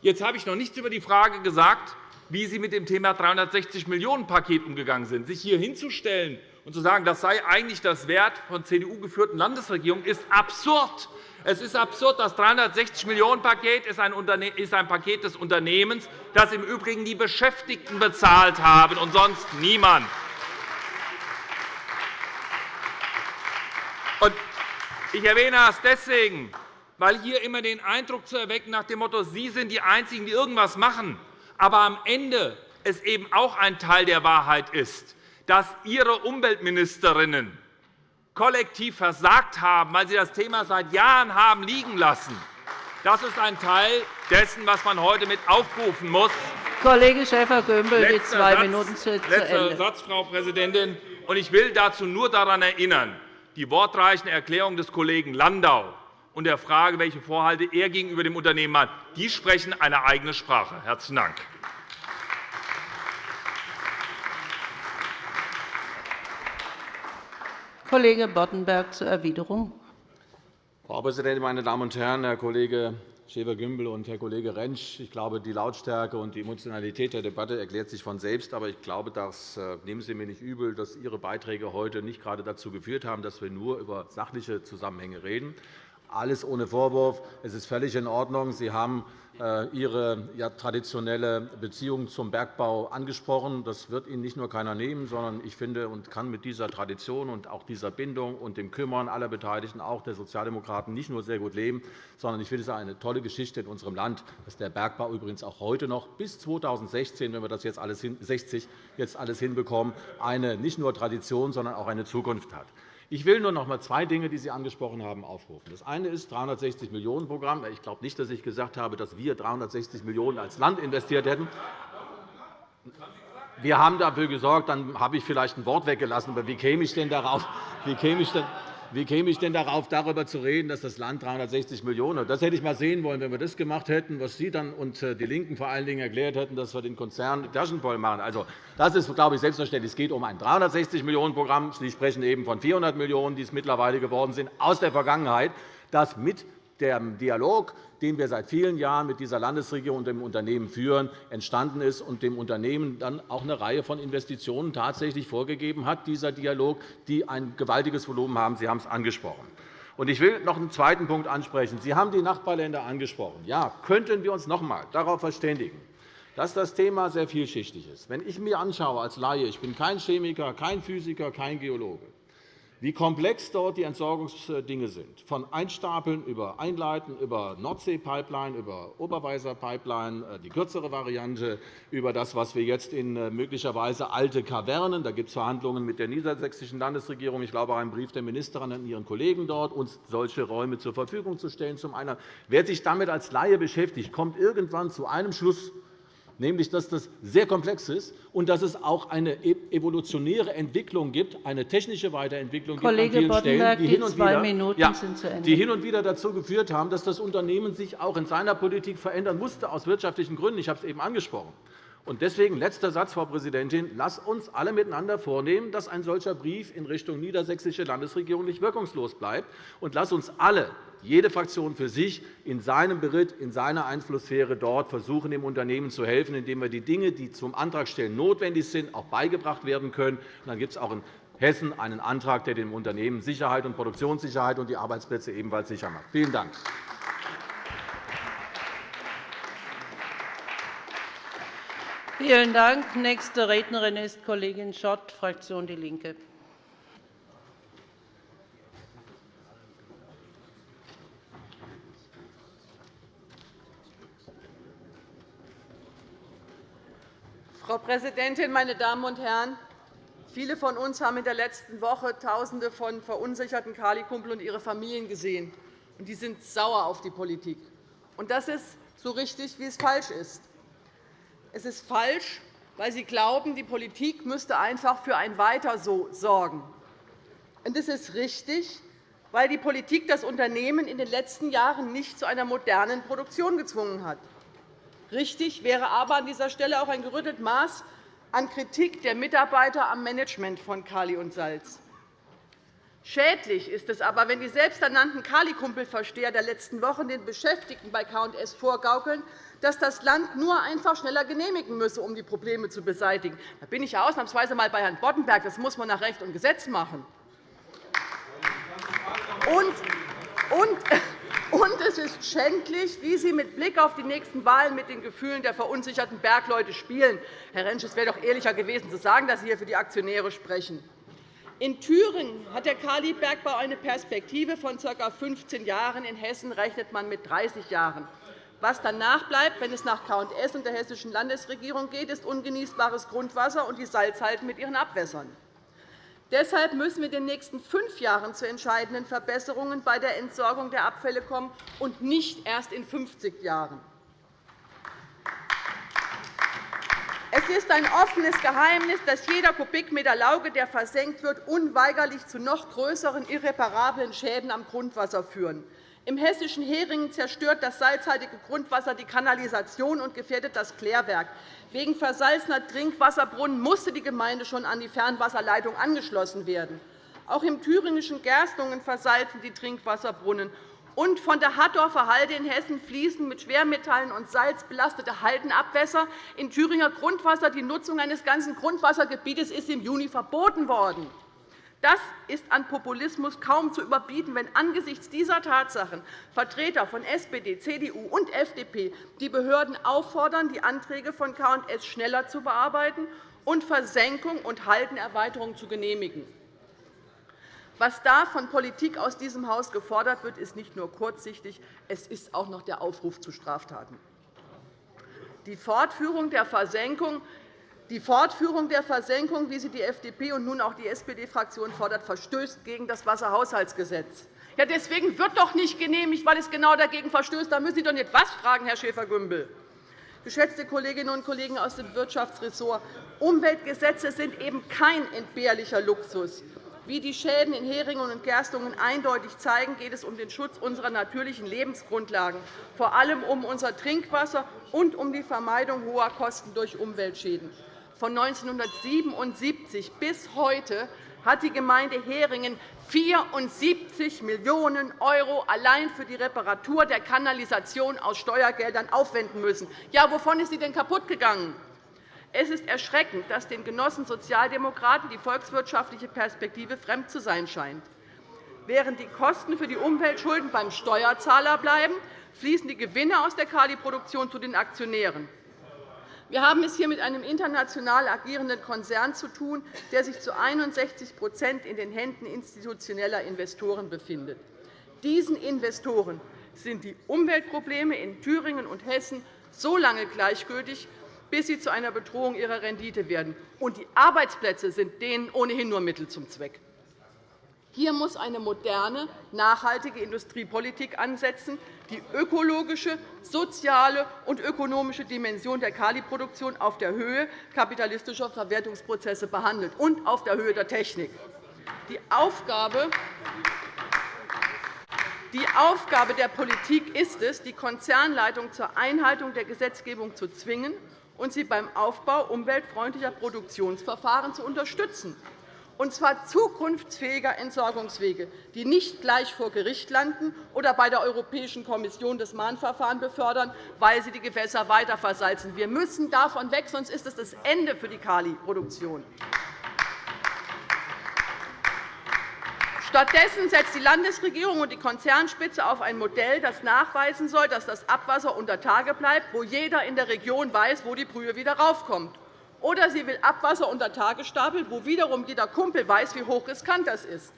Jetzt habe ich noch nichts über die Frage gesagt, wie Sie mit dem Thema 360-Millionen-Paket umgegangen sind. Sich hier hinzustellen und zu sagen, das sei eigentlich das Wert von CDU-geführten Landesregierungen, ist absurd. Es ist absurd. Das 360-Millionen-Paket ist ein Paket des Unternehmens, das im Übrigen die Beschäftigten bezahlt haben und sonst niemand. Ich erwähne das deswegen, weil hier immer den Eindruck zu erwecken nach dem Motto, Sie sind die Einzigen, die irgendwas machen, aber am Ende es eben auch ein Teil der Wahrheit ist, dass Ihre Umweltministerinnen kollektiv versagt haben, weil sie das Thema seit Jahren haben liegen lassen. Das ist ein Teil dessen, was man heute mit aufrufen muss. Kollege Schäfer-Gümbel, die zwei Satz, Minuten zu Letzter Ende. Satz, Frau Präsidentin. Ich will dazu nur daran erinnern, die wortreichen Erklärungen des Kollegen Landau und der Frage, welche Vorhalte er gegenüber dem Unternehmen hat, die sprechen eine eigene Sprache. – Herzlichen Dank. Kollege Boddenberg zur Erwiderung. Frau Präsidentin, meine Damen und Herren! Herr Kollege Schäfer-Gümbel und Herr Kollege Rentsch, ich glaube, die Lautstärke und die Emotionalität der Debatte erklärt sich von selbst. Aber ich glaube, das äh, nehmen Sie mir nicht übel, dass Ihre Beiträge heute nicht gerade dazu geführt haben, dass wir nur über sachliche Zusammenhänge reden. Alles ohne Vorwurf. Es ist völlig in Ordnung. Sie haben äh, Ihre traditionelle Beziehung zum Bergbau angesprochen. Das wird Ihnen nicht nur keiner nehmen, sondern ich finde und kann mit dieser Tradition und auch dieser Bindung und dem Kümmern aller Beteiligten, auch der Sozialdemokraten, nicht nur sehr gut leben, sondern ich finde es eine tolle Geschichte in unserem Land, dass der Bergbau übrigens auch heute noch bis 2016, wenn wir das jetzt alles 60 jetzt alles hinbekommen, eine nicht nur Tradition, sondern auch eine Zukunft hat. Ich will nur noch einmal zwei Dinge, die Sie angesprochen haben, aufrufen. Das eine ist das 360-Millionen-Programm. Ich glaube nicht, dass ich gesagt habe, dass wir 360 Millionen € als Land investiert hätten. Wir haben dafür gesorgt, dann habe ich vielleicht ein Wort weggelassen. Aber wie käme ich denn darauf? Wie käme ich denn wie käme ich denn darauf, darüber zu reden, dass das Land 360 Millionen € Das hätte ich einmal sehen wollen, wenn wir das gemacht hätten, was Sie dann und äh, die LINKEN vor allen Dingen erklärt hätten, dass wir den Konzern Taschen voll machen. Also, das ist, glaube ich, selbstverständlich. Es geht um ein 360 Millionen € Programm. Sie sprechen eben von 400 Millionen €, die es mittlerweile geworden sind, aus der Vergangenheit, das mit dem Dialog, den wir seit vielen Jahren mit dieser Landesregierung und dem Unternehmen führen, entstanden ist und dem Unternehmen dann auch eine Reihe von Investitionen tatsächlich vorgegeben hat, dieser Dialog, die ein gewaltiges Volumen haben. Sie haben es angesprochen. Ich will noch einen zweiten Punkt ansprechen. Sie haben die Nachbarländer angesprochen. Ja, könnten wir uns noch einmal darauf verständigen, dass das Thema sehr vielschichtig ist. Wenn ich mir anschaue als Laie, ich bin kein Chemiker, kein Physiker, kein Geologe, wie komplex dort die Entsorgungsdinge sind, von Einstapeln über Einleiten, über Nordsee-Pipeline, über Oberweiser-Pipeline, äh, die kürzere Variante, über das, was wir jetzt in äh, möglicherweise alte Kavernen, da gibt es Verhandlungen mit der niedersächsischen Landesregierung, ich glaube, auch einen Brief der Ministerin an ihren Kollegen dort, uns solche Räume zur Verfügung zu stellen. Zum einen. Wer sich damit als Laie beschäftigt, kommt irgendwann zu einem Schluss, nämlich dass das sehr komplex ist und dass es auch eine e-, evolutionäre Entwicklung gibt, eine technische Weiterentwicklung Kollege gibt an vielen Stellen, die, hin und wieder, ja, die hin und wieder dazu geführt haben, dass das Unternehmen sich auch in seiner Politik verändern musste, aus wirtschaftlichen Gründen. Ich habe es eben angesprochen. Deswegen letzter Satz, Frau Präsidentin. Lass uns alle miteinander vornehmen, dass ein solcher Brief in Richtung niedersächsische Landesregierung nicht wirkungslos bleibt. Und lass uns alle jede Fraktion für sich in seinem Beritt, in seiner Einflusssphäre dort versuchen, dem Unternehmen zu helfen, indem wir die Dinge, die zum Antragstellen notwendig sind, auch beigebracht werden können. dann gibt es auch in Hessen einen Antrag, der dem Unternehmen Sicherheit und Produktionssicherheit und die Arbeitsplätze ebenfalls sicher macht. Vielen Dank. Vielen Dank. Nächste Rednerin ist Kollegin Schott, Fraktion DIE LINKE. Frau Präsidentin, meine Damen und Herren! Viele von uns haben in der letzten Woche Tausende von verunsicherten Kali-Kumpel und ihre Familien gesehen. Die sind sauer auf die Politik. Das ist so richtig, wie es falsch ist. Es ist falsch, weil sie glauben, die Politik müsste einfach für ein Weiter so sorgen. Und es ist richtig, weil die Politik das Unternehmen in den letzten Jahren nicht zu einer modernen Produktion gezwungen hat. Richtig wäre aber an dieser Stelle auch ein gerütteltes Maß an Kritik der Mitarbeiter am Management von Kali und Salz. Schädlich ist es aber, wenn die selbsternannten Kali-Kumpelversteher der letzten Wochen den Beschäftigten bei K&S vorgaukeln, dass das Land nur einfach schneller genehmigen müsse, um die Probleme zu beseitigen. Da bin ich ausnahmsweise einmal bei Herrn Boddenberg. Das muss man nach Recht und Gesetz machen. Und, und, und es ist schändlich, wie Sie mit Blick auf die nächsten Wahlen mit den Gefühlen der verunsicherten Bergleute spielen. Herr Rentsch, es wäre doch ehrlicher gewesen, zu sagen, dass Sie hier für die Aktionäre sprechen. In Thüringen hat der Kalibergbau eine Perspektive von ca. 15 Jahren. In Hessen rechnet man mit 30 Jahren. Was danach bleibt, wenn es nach K&S und der Hessischen Landesregierung geht, ist ungenießbares Grundwasser und die Salzhalden mit ihren Abwässern. Deshalb müssen wir in den nächsten fünf Jahren zu entscheidenden Verbesserungen bei der Entsorgung der Abfälle kommen und nicht erst in 50 Jahren. Es ist ein offenes Geheimnis, dass jeder Kubikmeter Lauge, der versenkt wird, unweigerlich zu noch größeren irreparablen Schäden am Grundwasser führen. Im hessischen Heringen zerstört das salzhaltige Grundwasser die Kanalisation und gefährdet das Klärwerk. Wegen versalzener Trinkwasserbrunnen musste die Gemeinde schon an die Fernwasserleitung angeschlossen werden. Auch im thüringischen Gerstungen versalzen die Trinkwasserbrunnen und von der Hattorfer Halde in Hessen fließen mit Schwermetallen und Salz belastete Haldenabwässer in Thüringer Grundwasser. Die Nutzung eines ganzen Grundwassergebietes ist im Juni verboten worden. Das ist an Populismus kaum zu überbieten, wenn angesichts dieser Tatsachen Vertreter von SPD, CDU und FDP die Behörden auffordern, die Anträge von K&S schneller zu bearbeiten und Versenkung und Haldenerweiterung zu genehmigen. Was da von Politik aus diesem Haus gefordert wird, ist nicht nur kurzsichtig, es ist auch noch der Aufruf zu Straftaten. Die Fortführung der Versenkung die Fortführung der Versenkung, wie sie die FDP und nun auch die SPD-Fraktion fordert, verstößt gegen das Wasserhaushaltsgesetz. Ja, deswegen wird doch nicht genehmigt, weil es genau dagegen verstößt. Da müssen Sie doch nicht was fragen, Herr Schäfer-Gümbel. Geschätzte Kolleginnen und Kollegen aus dem Wirtschaftsressort, Umweltgesetze sind eben kein entbehrlicher Luxus. Wie die Schäden in Heringen und Gerstungen eindeutig zeigen, geht es um den Schutz unserer natürlichen Lebensgrundlagen, vor allem um unser Trinkwasser und um die Vermeidung hoher Kosten durch Umweltschäden. Von 1977 bis heute hat die Gemeinde Heringen 74 Millionen € allein für die Reparatur der Kanalisation aus Steuergeldern aufwenden müssen. Ja, wovon ist sie denn kaputt gegangen? Es ist erschreckend, dass den Genossen Sozialdemokraten die volkswirtschaftliche Perspektive fremd zu sein scheint. Während die Kosten für die Umweltschulden beim Steuerzahler bleiben, fließen die Gewinne aus der Kali-Produktion zu den Aktionären. Wir haben es hier mit einem international agierenden Konzern zu tun, der sich zu 61% in den Händen institutioneller Investoren befindet. Diesen Investoren sind die Umweltprobleme in Thüringen und Hessen so lange gleichgültig, bis sie zu einer Bedrohung ihrer Rendite werden. Und die Arbeitsplätze sind denen ohnehin nur Mittel zum Zweck. Hier muss eine moderne, nachhaltige Industriepolitik ansetzen, die ökologische, soziale und ökonomische Dimension der Kaliproduktion auf der Höhe kapitalistischer Verwertungsprozesse behandelt und auf der Höhe der Technik. Die Aufgabe die Aufgabe der Politik ist es, die Konzernleitung zur Einhaltung der Gesetzgebung zu zwingen und sie beim Aufbau umweltfreundlicher Produktionsverfahren zu unterstützen, und zwar zukunftsfähiger Entsorgungswege, die nicht gleich vor Gericht landen oder bei der Europäischen Kommission das Mahnverfahren befördern, weil sie die Gewässer weiter versalzen. Wir müssen davon weg, sonst ist es das Ende für die Kali-Produktion. Stattdessen setzt die Landesregierung und die Konzernspitze auf ein Modell, das nachweisen soll, dass das Abwasser unter Tage bleibt, wo jeder in der Region weiß, wo die Brühe wieder raufkommt. Oder sie will Abwasser unter Tage stapeln, wo wiederum jeder Kumpel weiß, wie hochriskant das ist.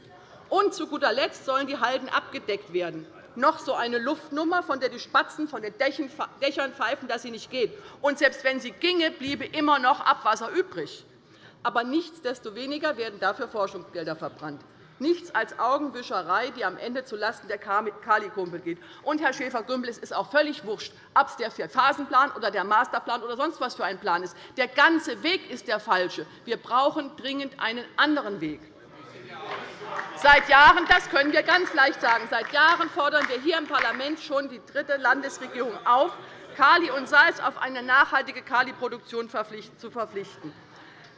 Und zu guter Letzt sollen die Halden abgedeckt werden. Noch so eine Luftnummer, von der die Spatzen von den Dächern pfeifen, dass sie nicht geht. Und selbst wenn sie ginge, bliebe immer noch Abwasser übrig. Aber nichtsdestoweniger werden dafür Forschungsgelder verbrannt. Nichts als Augenwischerei, die am Ende zulasten der Kali-Kumpel geht. Und, Herr Schäfer-Gümbel, es ist auch völlig wurscht, ob es der Vierphasenplan oder der Masterplan oder sonst was für ein Plan ist. Der ganze Weg ist der falsche. Wir brauchen dringend einen anderen Weg. Seit Jahren, das können wir ganz leicht sagen, seit Jahren fordern wir hier im Parlament schon die dritte Landesregierung auf, Kali und Salz auf eine nachhaltige Kali-Produktion zu verpflichten.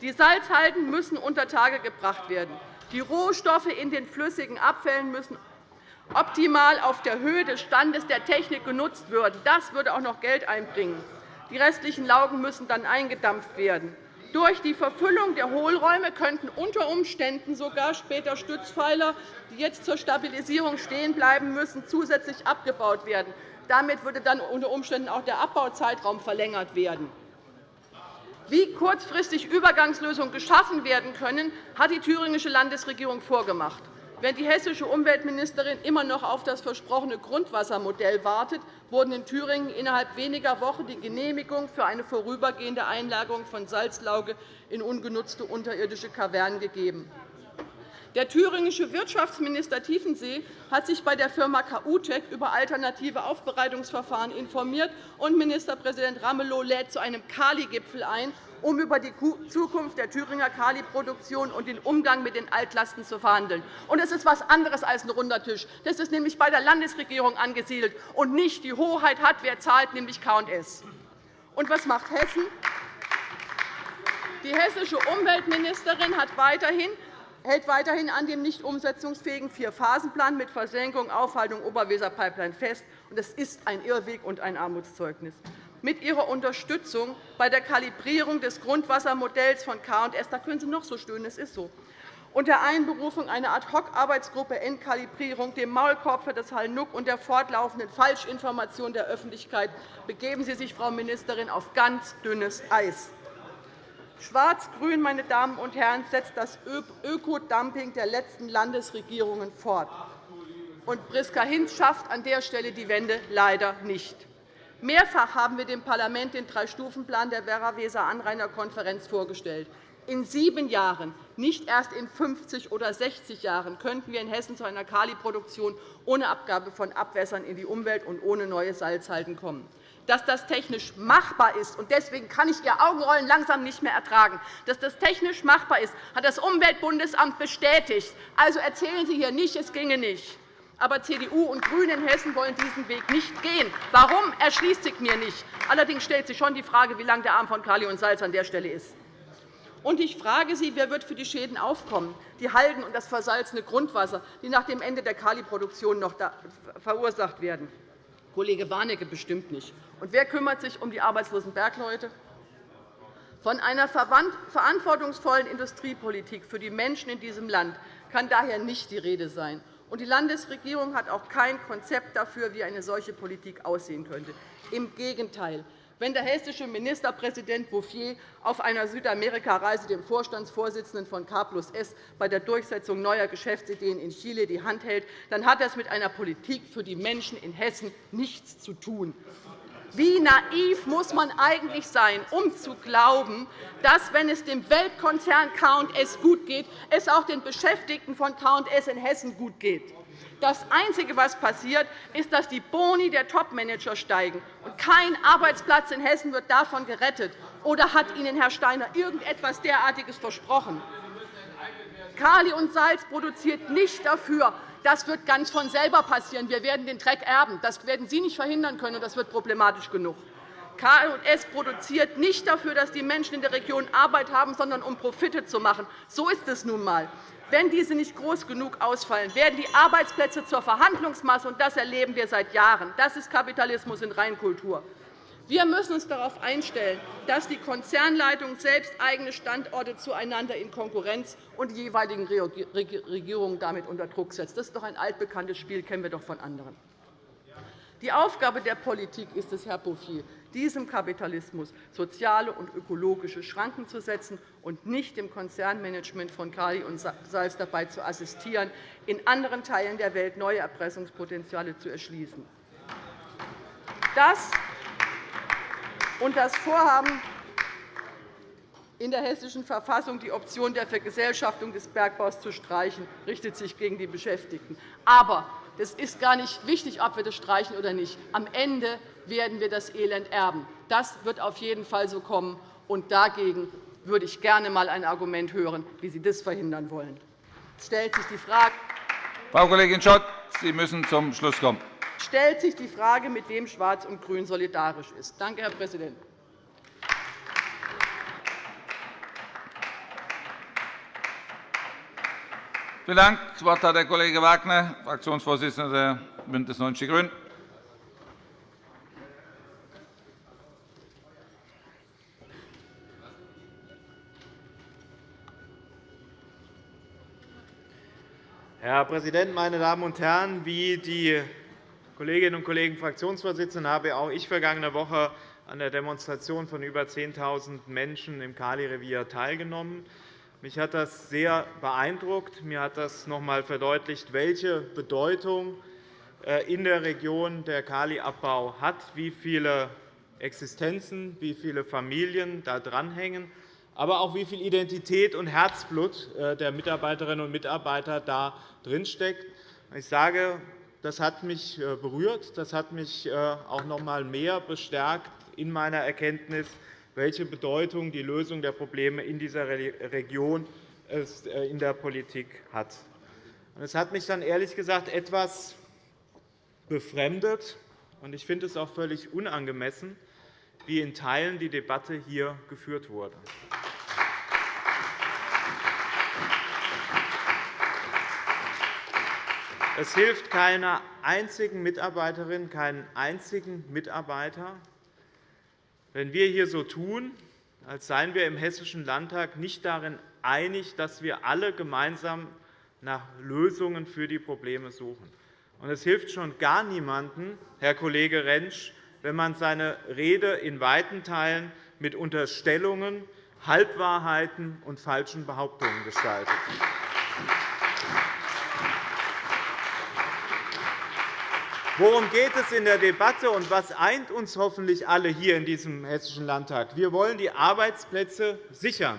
Die Salzhalden müssen unter Tage gebracht werden. Die Rohstoffe in den flüssigen Abfällen müssen optimal auf der Höhe des Standes der Technik genutzt werden. Das würde auch noch Geld einbringen. Die restlichen Laugen müssen dann eingedampft werden. Durch die Verfüllung der Hohlräume könnten unter Umständen sogar später Stützpfeiler, die jetzt zur Stabilisierung stehen bleiben müssen, zusätzlich abgebaut werden. Damit würde dann unter Umständen auch der Abbauzeitraum verlängert werden. Wie kurzfristig Übergangslösungen geschaffen werden können, hat die thüringische Landesregierung vorgemacht. Während die hessische Umweltministerin immer noch auf das versprochene Grundwassermodell wartet, wurden in Thüringen innerhalb weniger Wochen die Genehmigung für eine vorübergehende Einlagerung von Salzlauge in ungenutzte unterirdische Kavernen gegeben. Der thüringische Wirtschaftsminister Tiefensee hat sich bei der Firma KUTEC über alternative Aufbereitungsverfahren informiert, und Ministerpräsident Ramelow lädt zu einem Kali-Gipfel ein, um über die Zukunft der Thüringer Kali-Produktion und den Umgang mit den Altlasten zu verhandeln. Das ist etwas anderes als ein runder Tisch. Das ist nämlich bei der Landesregierung angesiedelt, und nicht die Hoheit hat, wer zahlt, nämlich K&S. Und was macht Hessen? Die hessische Umweltministerin hat weiterhin hält weiterhin an dem nicht umsetzungsfähigen Vier-Phasen-Plan mit Versenkung, Aufhaltung Oberweser-Pipeline fest. Das ist ein Irrweg und ein Armutszeugnis mit Ihrer Unterstützung bei der Kalibrierung des Grundwassermodells von K&S. Da können Sie noch so stöhnen, es ist so. Und der Einberufung einer Ad-hoc-Arbeitsgruppe Endkalibrierung, dem Maulkorb für das Hall-Nuck und der fortlaufenden Falschinformation der Öffentlichkeit begeben Sie sich, Frau Ministerin, auf ganz dünnes Eis. Schwarz-Grün meine Damen und Herren, setzt das Ökodumping der letzten Landesregierungen fort. Und Priska Hinz schafft an der Stelle die Wende leider nicht. Mehrfach haben wir dem Parlament den Drei-Stufen-Plan der Werra-Weser-Anrainerkonferenz vorgestellt. In sieben Jahren, nicht erst in 50 oder 60 Jahren, könnten wir in Hessen zu einer Kaliproduktion ohne Abgabe von Abwässern in die Umwelt und ohne neue Salzhalden kommen. Dass das technisch machbar ist, und deswegen kann ich Ihr Augenrollen langsam nicht mehr ertragen, dass das technisch machbar ist, hat das Umweltbundesamt bestätigt. Also erzählen Sie hier nicht, es ginge nicht. Aber CDU und GRÜNE in Hessen wollen diesen Weg nicht gehen. Warum, erschließt sich mir nicht. Allerdings stellt sich schon die Frage, wie lang der Arm von Kali und Salz an der Stelle ist. Und ich frage Sie, wer wird für die Schäden aufkommen, die Halden und das versalzene Grundwasser, die nach dem Ende der Kaliproduktion noch verursacht werden? Kollege Warnecke bestimmt nicht. Und wer kümmert sich um die arbeitslosen Bergleute? Von einer verantwortungsvollen Industriepolitik für die Menschen in diesem Land kann daher nicht die Rede sein. Und die Landesregierung hat auch kein Konzept dafür, wie eine solche Politik aussehen könnte. Im Gegenteil. Wenn der hessische Ministerpräsident Bouffier auf einer Südamerika-Reise dem Vorstandsvorsitzenden von K plus S bei der Durchsetzung neuer Geschäftsideen in Chile die Hand hält, dann hat das mit einer Politik für die Menschen in Hessen nichts zu tun. Wie naiv muss man eigentlich sein, um zu glauben, dass, wenn es dem Weltkonzern K&S gut geht, es auch den Beschäftigten von K&S in Hessen gut geht? Das Einzige, was passiert, ist, dass die Boni der Topmanager steigen. Und kein Arbeitsplatz in Hessen wird davon gerettet. Oder hat Ihnen Herr Steiner irgendetwas derartiges versprochen? Kali und Salz produziert nicht dafür, das wird ganz von selber passieren. Wir werden den Dreck erben. Das werden Sie nicht verhindern können, und das wird problematisch genug. K&S produziert nicht dafür, dass die Menschen in der Region Arbeit haben, sondern um Profite zu machen. So ist es nun einmal. Wenn diese nicht groß genug ausfallen, werden die Arbeitsplätze zur Verhandlungsmasse, und das erleben wir seit Jahren. Das ist Kapitalismus in Reinkultur. Wir müssen uns darauf einstellen, dass die Konzernleitung selbst eigene Standorte zueinander in Konkurrenz und die jeweiligen Regierungen damit unter Druck setzt. Das ist doch ein altbekanntes Spiel, kennen wir doch von anderen. Die Aufgabe der Politik ist es, Herr Bouffier, diesem Kapitalismus soziale und ökologische Schranken zu setzen und nicht dem Konzernmanagement von Kali und Salz dabei zu assistieren, in anderen Teilen der Welt neue Erpressungspotenziale zu erschließen. Das und das Vorhaben, in der Hessischen Verfassung die Option der Vergesellschaftung des Bergbaus zu streichen, richtet sich gegen die Beschäftigten. Aber es ist gar nicht wichtig, ob wir das streichen oder nicht. Am Ende werden wir das Elend erben. Das wird auf jeden Fall so kommen. Und dagegen würde ich gerne einmal ein Argument hören, wie Sie das verhindern wollen. Es stellt sich die Frage, Frau Kollegin Schott, Sie müssen zum Schluss kommen stellt sich die Frage, mit wem Schwarz und Grün solidarisch ist. Danke, Herr Präsident. Vielen Dank. Das Wort hat der Kollege Wagner, Fraktionsvorsitzender der BÜNDNIS 90 die GRÜNEN. Herr Präsident, meine Damen und Herren! Wie die Kolleginnen und Kollegen Fraktionsvorsitzenden habe auch ich vergangene Woche an der Demonstration von über 10.000 Menschen im Kali-Revier teilgenommen. Mich hat das sehr beeindruckt. Mir hat das noch einmal verdeutlicht, welche Bedeutung äh, in der Region der Kaliabbau hat, wie viele Existenzen, wie viele Familien da dranhängen aber auch wie viel Identität und Herzblut äh, der Mitarbeiterinnen und Mitarbeiter da drinsteckt. Ich sage, das hat mich äh, berührt. Das hat mich äh, auch noch einmal mehr bestärkt in meiner Erkenntnis, welche Bedeutung die Lösung der Probleme in dieser Region in der Politik hat. Es hat mich dann ehrlich gesagt etwas befremdet, und ich finde es auch völlig unangemessen, wie in Teilen die Debatte hier geführt wurde. Es hilft keiner einzigen Mitarbeiterin, keinen einzigen Mitarbeiter, wenn wir hier so tun, als seien wir im Hessischen Landtag nicht darin einig, dass wir alle gemeinsam nach Lösungen für die Probleme suchen. es hilft schon gar niemandem, Herr Kollege Rentsch, wenn man seine Rede in weiten Teilen mit Unterstellungen, Halbwahrheiten und falschen Behauptungen gestaltet. Worum geht es in der Debatte, und was eint uns hoffentlich alle hier in diesem Hessischen Landtag? Wir wollen die Arbeitsplätze sichern.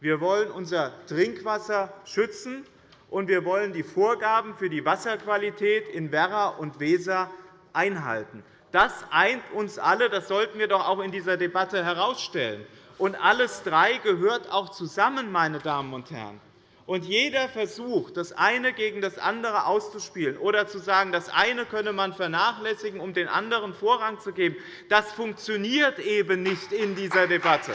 Wir wollen unser Trinkwasser schützen, und wir wollen die Vorgaben für die Wasserqualität in Werra und Weser einhalten. Das eint uns alle. Das sollten wir doch auch in dieser Debatte herausstellen. Und alles drei gehört auch zusammen, meine Damen und Herren. Und jeder Versuch, das eine gegen das andere auszuspielen oder zu sagen, das eine könne man vernachlässigen, um den anderen Vorrang zu geben, das funktioniert eben nicht in dieser Debatte.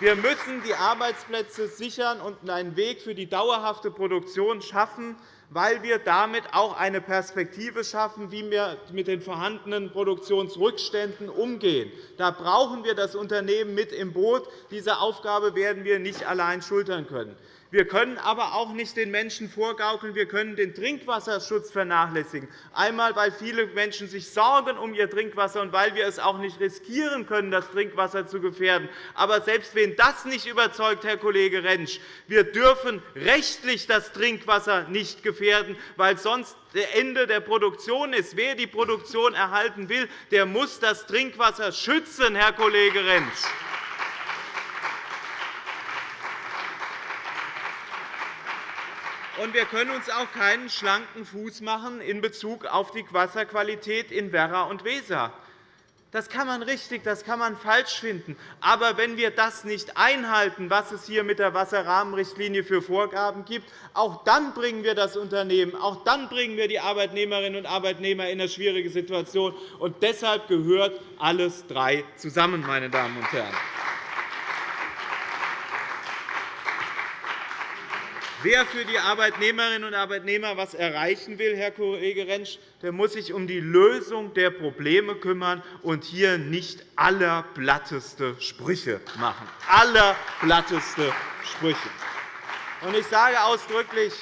Wir müssen die Arbeitsplätze sichern und einen Weg für die dauerhafte Produktion schaffen, weil wir damit auch eine Perspektive schaffen, wie wir mit den vorhandenen Produktionsrückständen umgehen. Da brauchen wir das Unternehmen mit im Boot. Diese Aufgabe werden wir nicht allein schultern können. Wir können aber auch nicht den Menschen vorgaukeln, wir können den Trinkwasserschutz vernachlässigen. Einmal, weil viele Menschen sich sorgen um ihr Trinkwasser und weil wir es auch nicht riskieren können, das Trinkwasser zu gefährden. Aber selbst wenn das nicht überzeugt, Herr Kollege Rentsch, wir dürfen rechtlich das Trinkwasser nicht gefährden, weil sonst das Ende der Produktion ist. Wer die Produktion erhalten will, der muss das Trinkwasser schützen, Herr Kollege Rentsch. Und wir können uns auch keinen schlanken Fuß machen in Bezug auf die Wasserqualität in Werra und Weser. Das kann man richtig, das kann man falsch finden. Aber wenn wir das nicht einhalten, was es hier mit der Wasserrahmenrichtlinie für Vorgaben gibt, auch dann bringen wir das Unternehmen, auch dann bringen wir die Arbeitnehmerinnen und Arbeitnehmer in eine schwierige Situation. Und deshalb gehört alles drei zusammen, meine Damen und Herren. Wer für die Arbeitnehmerinnen und Arbeitnehmer etwas erreichen will, Herr Kollege Rentsch, der muss sich um die Lösung der Probleme kümmern und hier nicht allerblatteste Sprüche machen. Allerblatteste Sprüche. Ich sage ausdrücklich,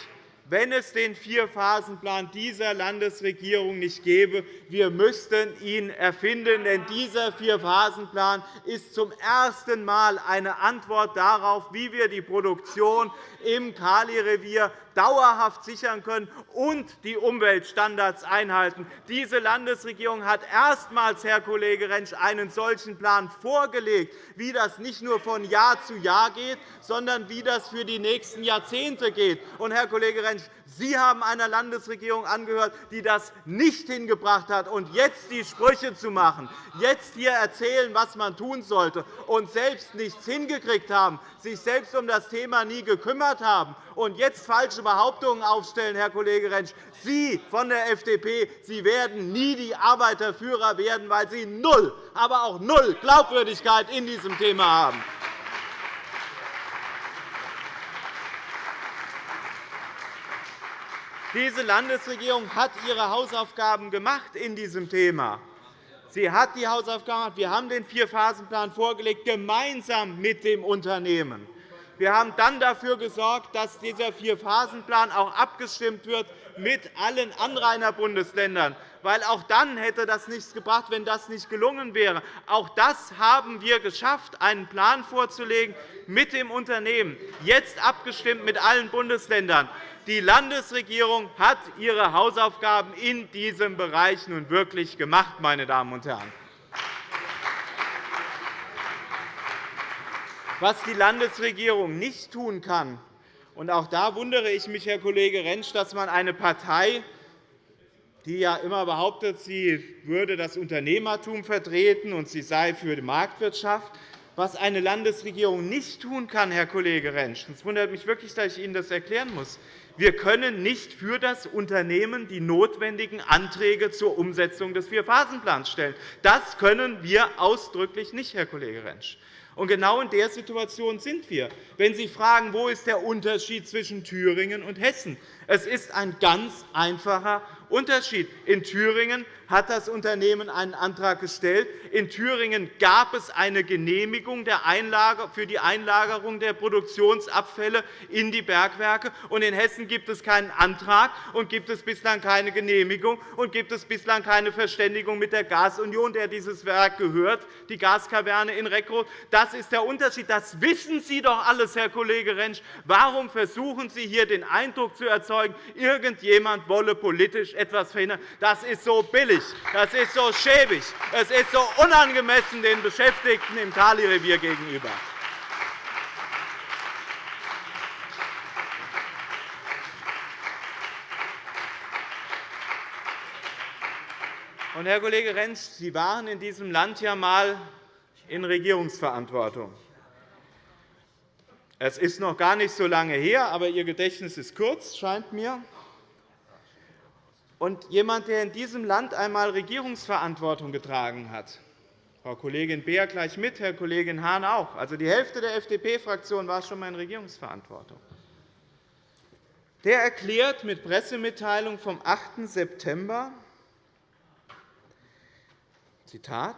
wenn es den Vierphasenplan dieser Landesregierung nicht gäbe. Wir müssten ihn erfinden, denn dieser Vierphasenplan ist zum ersten Mal eine Antwort darauf, wie wir die Produktion im Kali-Revier dauerhaft sichern können und die Umweltstandards einhalten. Diese Landesregierung hat erstmals, Herr Kollege Rentsch, einen solchen Plan vorgelegt, wie das nicht nur von Jahr zu Jahr geht, sondern wie das für die nächsten Jahrzehnte geht. Und, Herr Kollege Rentsch, Sie haben einer Landesregierung angehört, die das nicht hingebracht hat. Und jetzt die Sprüche zu machen, jetzt hier erzählen, was man tun sollte, und selbst nichts hingekriegt haben, sich selbst um das Thema nie gekümmert haben und jetzt falsche Behauptungen aufstellen, Herr Kollege Rentsch. Sie von der FDP Sie werden nie die Arbeiterführer werden, weil Sie null, aber auch null Glaubwürdigkeit in diesem Thema haben. Diese Landesregierung hat ihre Hausaufgaben gemacht in diesem Thema. Sie hat die Hausaufgaben gemacht. Wir haben den Vierphasenplan vorgelegt, gemeinsam mit dem Unternehmen. Wir haben dann dafür gesorgt, dass dieser Vierphasenplan auch abgestimmt wird mit allen Anrainerbundesländern weil auch dann hätte das nichts gebracht, wenn das nicht gelungen wäre. Auch das haben wir geschafft, einen Plan vorzulegen mit dem Unternehmen, jetzt abgestimmt mit allen Bundesländern. Die Landesregierung hat ihre Hausaufgaben in diesem Bereich nun wirklich gemacht, meine Damen und Herren. Was die Landesregierung nicht tun kann, und auch da wundere ich mich, Herr Kollege Rentsch, dass man eine Partei die ja immer behauptet, sie würde das Unternehmertum vertreten und sie sei für die Marktwirtschaft. Was eine Landesregierung nicht tun kann, Herr Kollege Rentsch, es wundert mich wirklich, dass ich Ihnen das erklären muss, wir können nicht für das Unternehmen die notwendigen Anträge zur Umsetzung des Vierphasenplans stellen. Das können wir ausdrücklich nicht, Herr Kollege Rentsch. Und genau in der Situation sind wir. Wenn Sie fragen, wo ist der Unterschied zwischen Thüringen und Hessen, es ist ein ganz einfacher Unterschied. In Thüringen hat das Unternehmen einen Antrag gestellt. In Thüringen gab es eine Genehmigung für die Einlagerung der Produktionsabfälle in die Bergwerke. Und in Hessen gibt es keinen Antrag und gibt es bislang keine Genehmigung und gibt es bislang keine Verständigung mit der Gasunion, der dieses Werk gehört, die Gaskaverne in Reckroth. Das ist der Unterschied. Das wissen Sie doch alles, Herr Kollege Rentsch. Warum versuchen Sie hier den Eindruck zu erzeugen, irgendjemand wolle politisch etwas verhindern? Das ist so billig. Das ist so schäbig. Es ist so unangemessen den Beschäftigten im Kali-Revier gegenüber. Und, Herr Kollege Rentsch, Sie waren in diesem Land ja einmal in Regierungsverantwortung. Es ist noch gar nicht so lange her, aber Ihr Gedächtnis ist kurz, scheint mir. Und jemand, der in diesem Land einmal Regierungsverantwortung getragen hat, Frau Kollegin Beer gleich mit, Herr Kollege Hahn auch. Also die Hälfte der FDP-Fraktion war schon einmal in Regierungsverantwortung. Der erklärt mit Pressemitteilung vom 8. September, Zitat,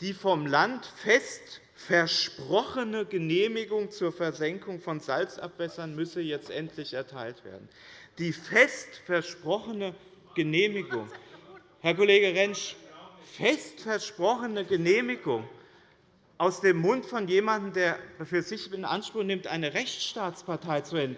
die vom Land fest versprochene Genehmigung zur Versenkung von Salzabwässern müsse jetzt endlich erteilt werden. Die fest versprochene Genehmigung. Herr Kollege Rentsch, fest versprochene Genehmigung aus dem Mund von jemandem, der für sich in Anspruch nimmt, eine Rechtsstaatspartei zu werden,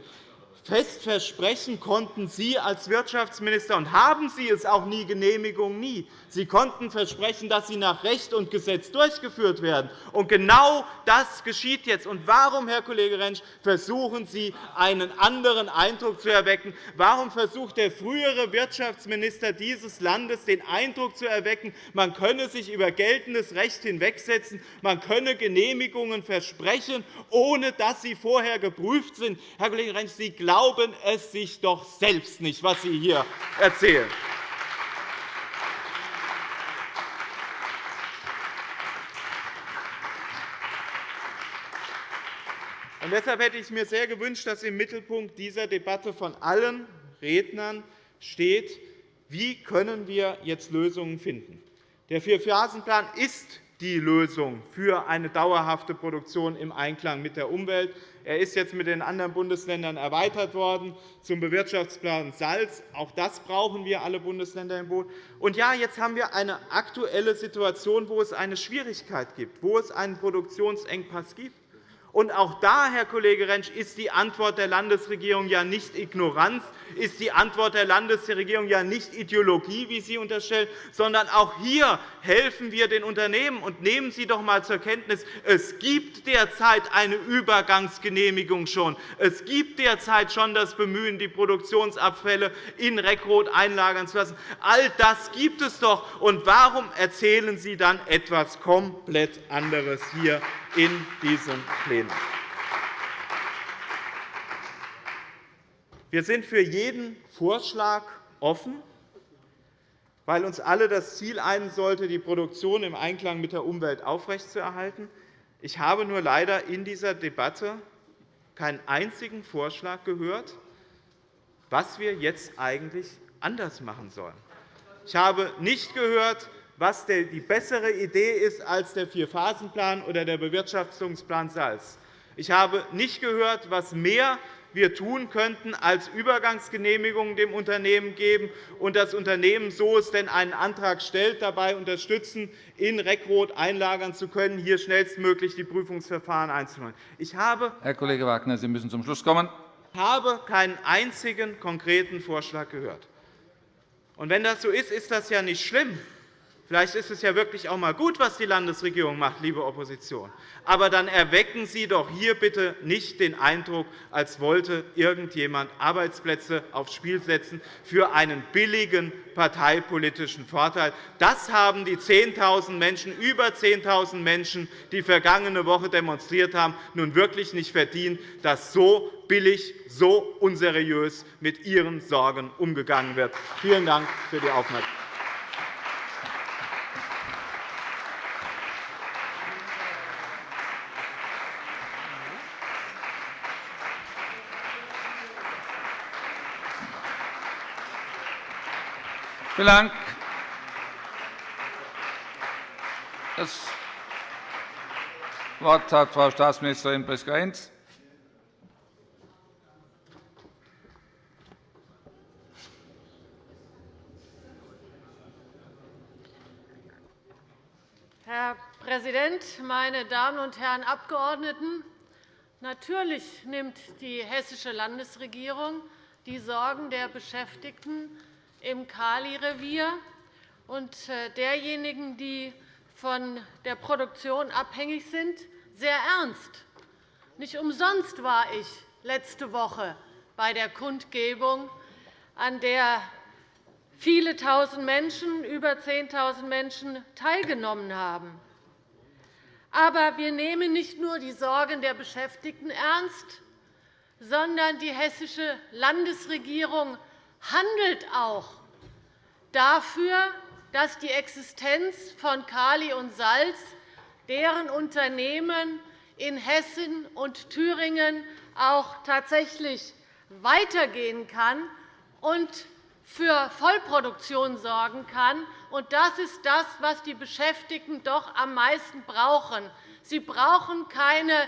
fest versprechen konnten Sie als Wirtschaftsminister, und haben Sie es auch nie, Genehmigung nie. Sie konnten versprechen, dass sie nach Recht und Gesetz durchgeführt werden. Und genau das geschieht jetzt. Und warum, Herr Kollege Rentsch, versuchen Sie, einen anderen Eindruck zu erwecken? Warum versucht der frühere Wirtschaftsminister dieses Landes, den Eindruck zu erwecken, man könne sich über geltendes Recht hinwegsetzen, man könne Genehmigungen versprechen, ohne dass sie vorher geprüft sind? Herr Kollege Rentsch, Sie glauben, glauben es sich doch selbst nicht, was Sie hier erzählen. Und deshalb hätte ich mir sehr gewünscht, dass im Mittelpunkt dieser Debatte von allen Rednern steht, wie können wir jetzt Lösungen finden. Der Vierphasenplan ist die Lösung für eine dauerhafte Produktion im Einklang mit der Umwelt. Er ist jetzt mit den anderen Bundesländern erweitert worden zum Bewirtschaftsplan Salz. Auch das brauchen wir alle Bundesländer im Boot. Und ja, jetzt haben wir eine aktuelle Situation, wo es eine Schwierigkeit gibt, wo es einen Produktionsengpass gibt. Und auch da, Herr Kollege Rentsch, ist die Antwort der Landesregierung ja nicht Ignoranz, ist die Antwort der Landesregierung ja nicht Ideologie, wie Sie unterstellen, sondern auch hier helfen wir den Unternehmen. Und nehmen Sie doch einmal zur Kenntnis, es gibt derzeit eine Übergangsgenehmigung schon. Es gibt derzeit schon das Bemühen, die Produktionsabfälle in Reckroth einlagern zu lassen. All das gibt es doch. Und warum erzählen Sie dann etwas komplett anderes hier in diesem Plenum? Wir sind für jeden Vorschlag offen, weil uns alle das Ziel ein sollte, die Produktion im Einklang mit der Umwelt aufrechtzuerhalten. Ich habe nur leider in dieser Debatte keinen einzigen Vorschlag gehört, was wir jetzt eigentlich anders machen sollen. Ich habe nicht gehört, was die bessere Idee ist als der Vierphasenplan oder der Bewirtschaftungsplan Salz. Ich habe nicht gehört, was mehr wir tun könnten, als Übergangsgenehmigungen dem Unternehmen geben und das Unternehmen, so es denn einen Antrag stellt, dabei unterstützen, in Reckrot einlagern zu können, hier schnellstmöglich die Prüfungsverfahren einzuleiten. Ich habe Herr Kollege Wagner, Sie müssen zum Schluss kommen. habe keinen einzigen konkreten Vorschlag gehört. Und wenn das so ist, ist das ja nicht schlimm. Vielleicht ist es ja wirklich auch einmal gut, was die Landesregierung macht, liebe Opposition. Aber dann erwecken Sie doch hier bitte nicht den Eindruck, als wollte irgendjemand Arbeitsplätze aufs Spiel setzen für einen billigen parteipolitischen Vorteil. Das haben die 10.000 Menschen, über 10.000 Menschen, die vergangene Woche demonstriert haben, nun wirklich nicht verdient, dass so billig, so unseriös mit ihren Sorgen umgegangen wird. Vielen Dank für die Aufmerksamkeit. Vielen Dank. Das Wort hat Frau Staatsministerin Priska-Hinz. Herr Präsident, meine Damen und Herren Abgeordneten! Natürlich nimmt die hessische Landesregierung die Sorgen der Beschäftigten im Kali-Revier und äh, derjenigen, die von der Produktion abhängig sind, sehr ernst. Nicht umsonst war ich letzte Woche bei der Kundgebung, an der viele Tausend Menschen, über 10.000 Menschen, teilgenommen haben. Aber wir nehmen nicht nur die Sorgen der Beschäftigten ernst, sondern die hessische Landesregierung handelt auch dafür, dass die Existenz von Kali und Salz, deren Unternehmen in Hessen und Thüringen auch tatsächlich weitergehen kann und für Vollproduktion sorgen kann. Das ist das, was die Beschäftigten doch am meisten brauchen. Sie brauchen keine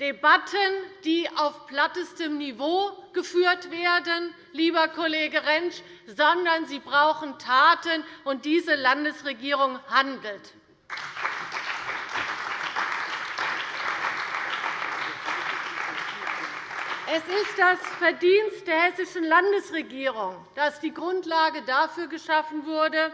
Debatten, die auf plattestem Niveau geführt werden, lieber Kollege Rentsch, sondern sie brauchen Taten, und diese Landesregierung handelt. Es ist das Verdienst der hessischen Landesregierung, dass die Grundlage dafür geschaffen wurde,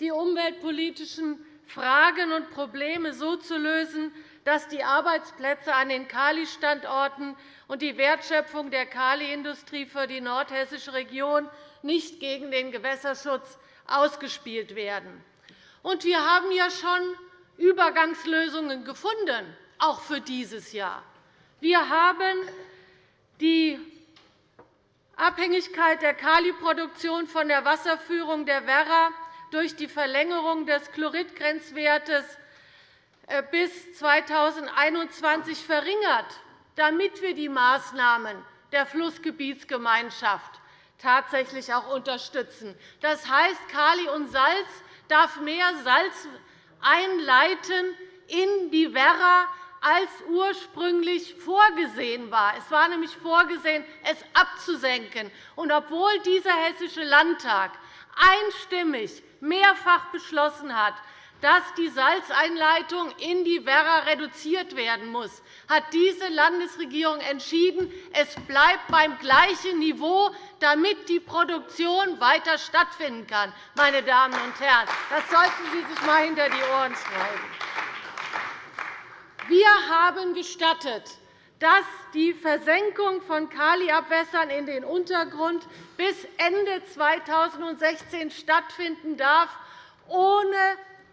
die umweltpolitischen Fragen und Probleme so zu lösen, dass die Arbeitsplätze an den Kali-Standorten und die Wertschöpfung der Kali-Industrie für die nordhessische Region nicht gegen den Gewässerschutz ausgespielt werden. wir haben ja schon Übergangslösungen gefunden, auch für dieses Jahr. Wir haben die Abhängigkeit der Kaliproduktion von der Wasserführung der Werra durch die Verlängerung des Chloridgrenzwertes bis 2021 verringert, damit wir die Maßnahmen der Flussgebietsgemeinschaft tatsächlich auch unterstützen. Das heißt, Kali und Salz darf mehr Salz einleiten in die Werra, als ursprünglich vorgesehen war. Es war nämlich vorgesehen, es abzusenken. Und obwohl dieser Hessische Landtag einstimmig mehrfach beschlossen hat, dass die Salzeinleitung in die Werra reduziert werden muss, hat diese Landesregierung entschieden, es bleibt beim gleichen Niveau, damit die Produktion weiter stattfinden kann. Meine Damen und Herren, das sollten Sie sich einmal hinter die Ohren schreiben. Wir haben gestattet, dass die Versenkung von Kaliabwässern in den Untergrund bis Ende 2016 stattfinden darf, ohne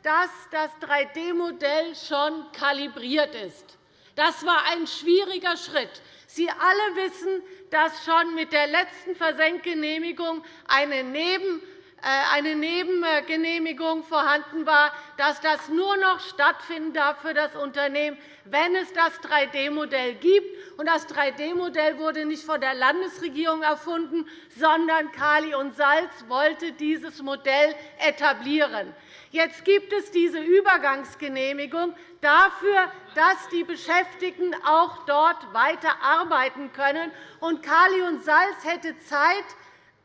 dass das 3D-Modell schon kalibriert ist. Das war ein schwieriger Schritt. Sie alle wissen, dass schon mit der letzten Versenkgenehmigung eine Neben eine Nebengenehmigung vorhanden war, dass das nur noch stattfinden darf für das Unternehmen, wenn es das 3D-Modell gibt. Das 3D-Modell wurde nicht von der Landesregierung erfunden, sondern Kali und Salz wollte dieses Modell etablieren. Jetzt gibt es diese Übergangsgenehmigung dafür, dass die Beschäftigten auch dort weiter arbeiten können. Kali und Salz hätte Zeit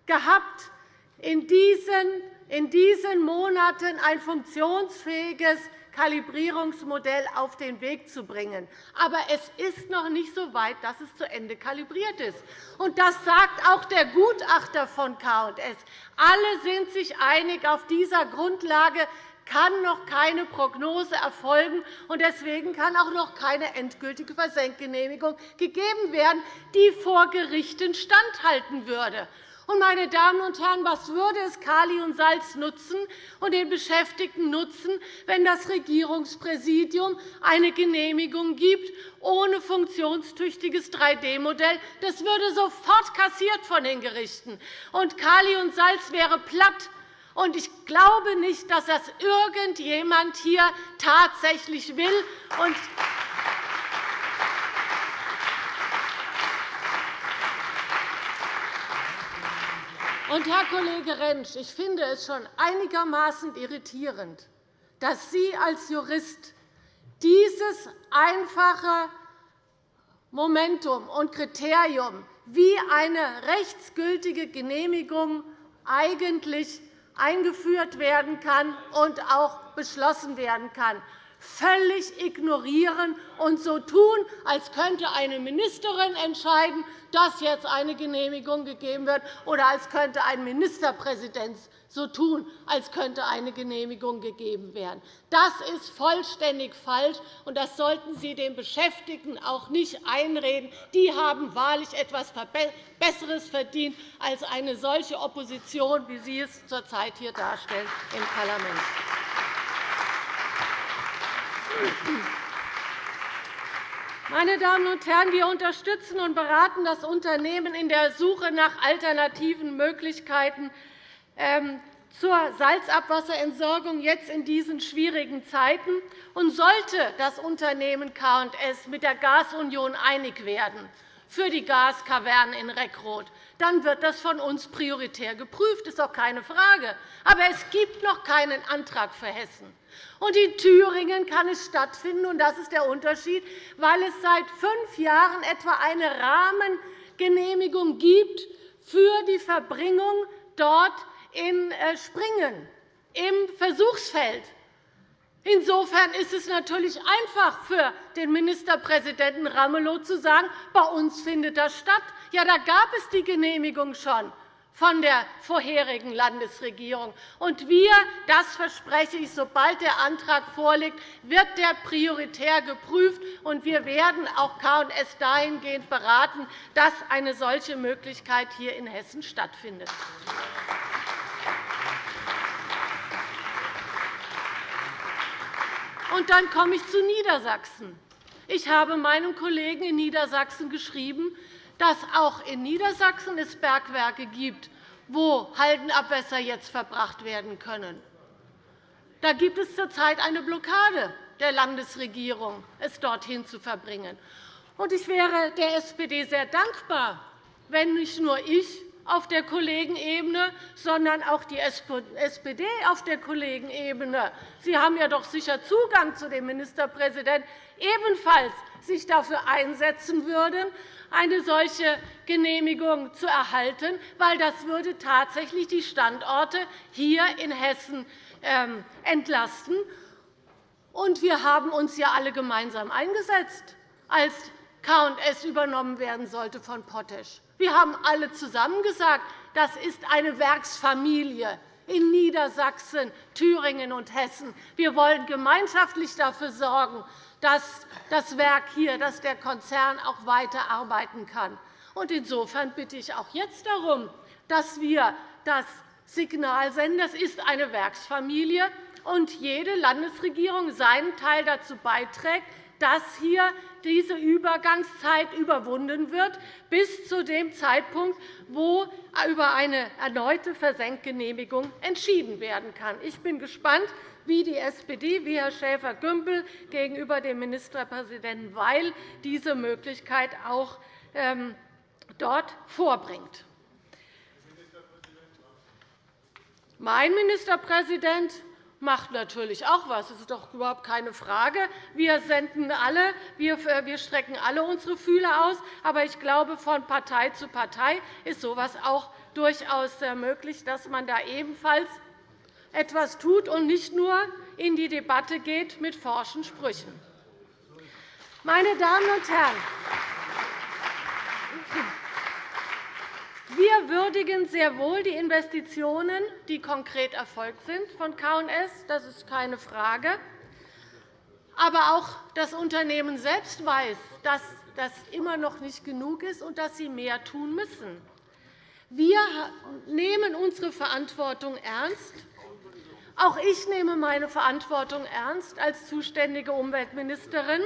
gehabt, in diesen, Monaten ein funktionsfähiges Kalibrierungsmodell auf den Weg zu bringen. Aber es ist noch nicht so weit, dass es zu Ende kalibriert ist. Und das sagt auch der Gutachter von K&S. Alle sind sich einig, auf dieser Grundlage kann noch keine Prognose erfolgen, und deswegen kann auch noch keine endgültige Versenkgenehmigung gegeben werden, die vor Gerichten standhalten würde. Und, meine Damen und Herren, was würde es Kali und Salz nutzen und den Beschäftigten nutzen, wenn das Regierungspräsidium eine Genehmigung gibt ohne funktionstüchtiges 3D-Modell? Das würde sofort kassiert von den Gerichten. Und Kali und Salz wäre platt. Und ich glaube nicht, dass das irgendjemand hier tatsächlich will. Und Herr Kollege Rentsch, ich finde es schon einigermaßen irritierend, dass Sie als Jurist dieses einfache Momentum und Kriterium, wie eine rechtsgültige Genehmigung eigentlich eingeführt werden kann und auch beschlossen werden kann, völlig ignorieren und so tun, als könnte eine Ministerin entscheiden, dass jetzt eine Genehmigung gegeben wird, oder als könnte ein Ministerpräsident so tun, als könnte eine Genehmigung gegeben werden. Das ist vollständig falsch, und das sollten Sie den Beschäftigten auch nicht einreden. Die haben wahrlich etwas Besseres verdient als eine solche Opposition, wie Sie es zurzeit hier darstellen im Parlament. Meine Damen und Herren, wir unterstützen und beraten das Unternehmen in der Suche nach alternativen Möglichkeiten ähm, zur Salzabwasserentsorgung jetzt in diesen schwierigen Zeiten. Und sollte das Unternehmen K&S mit der Gasunion einig werden für die Gaskavernen in Reckroth, dann wird das von uns prioritär geprüft. Das ist doch keine Frage. Aber es gibt noch keinen Antrag für Hessen. Und in Thüringen kann es stattfinden, und das ist der Unterschied, weil es seit fünf Jahren etwa eine Rahmengenehmigung gibt für die Verbringung dort in äh, Springen im Versuchsfeld. Insofern ist es natürlich einfach für den Ministerpräsidenten Ramelow zu sagen, bei uns findet das statt. Ja, da gab es die Genehmigung schon von der vorherigen Landesregierung. Und wir, das verspreche ich, sobald der Antrag vorliegt, wird der prioritär geprüft, und wir werden auch K&S dahingehend beraten, dass eine solche Möglichkeit hier in Hessen stattfindet. Und dann komme ich zu Niedersachsen. Ich habe meinem Kollegen in Niedersachsen geschrieben, dass auch in Niedersachsen es Bergwerke gibt, wo Haldenabwässer jetzt verbracht werden können. Da gibt es zurzeit eine Blockade der Landesregierung, es dorthin zu verbringen. Ich wäre der SPD sehr dankbar, wenn nicht nur ich auf der Kollegenebene, sondern auch die SPD auf der Kollegenebene – Sie haben ja doch sicher Zugang zu dem Ministerpräsidenten – ebenfalls sich dafür einsetzen würden, eine solche Genehmigung zu erhalten, weil das würde tatsächlich die Standorte hier in Hessen ähm, entlasten. Und wir haben uns ja alle gemeinsam eingesetzt, als K&S übernommen werden sollte von Potash. Wir haben alle zusammen gesagt, das ist eine Werksfamilie in Niedersachsen, Thüringen und Hessen. Wir wollen gemeinschaftlich dafür sorgen, dass das Werk hier, dass der Konzern auch weiter arbeiten kann. Insofern bitte ich auch jetzt darum, dass wir das Signal senden. Das ist eine Werksfamilie, und jede Landesregierung seinen Teil dazu beiträgt, dass hier diese Übergangszeit überwunden wird, bis zu dem Zeitpunkt, wo über eine erneute Versenkgenehmigung entschieden werden kann. Ich bin gespannt, wie die SPD, wie Herr Schäfer-Gümbel gegenüber dem Ministerpräsidenten Weil diese Möglichkeit auch ähm, dort vorbringt. Mein Ministerpräsident macht natürlich auch etwas. Das ist doch überhaupt keine Frage. Wir, senden alle, wir strecken alle unsere Fühler aus. Aber ich glaube, von Partei zu Partei ist so etwas auch durchaus äh, möglich, dass man da ebenfalls etwas tut und nicht nur in die Debatte geht mit forschen Sprüchen. Meine Damen und Herren, wir würdigen sehr wohl die Investitionen, die konkret erfolgt sind von K&S. Das ist keine Frage. Aber auch das Unternehmen selbst weiß, dass das immer noch nicht genug ist und dass sie mehr tun müssen. Wir nehmen unsere Verantwortung ernst. Auch ich nehme meine Verantwortung ernst als zuständige Umweltministerin.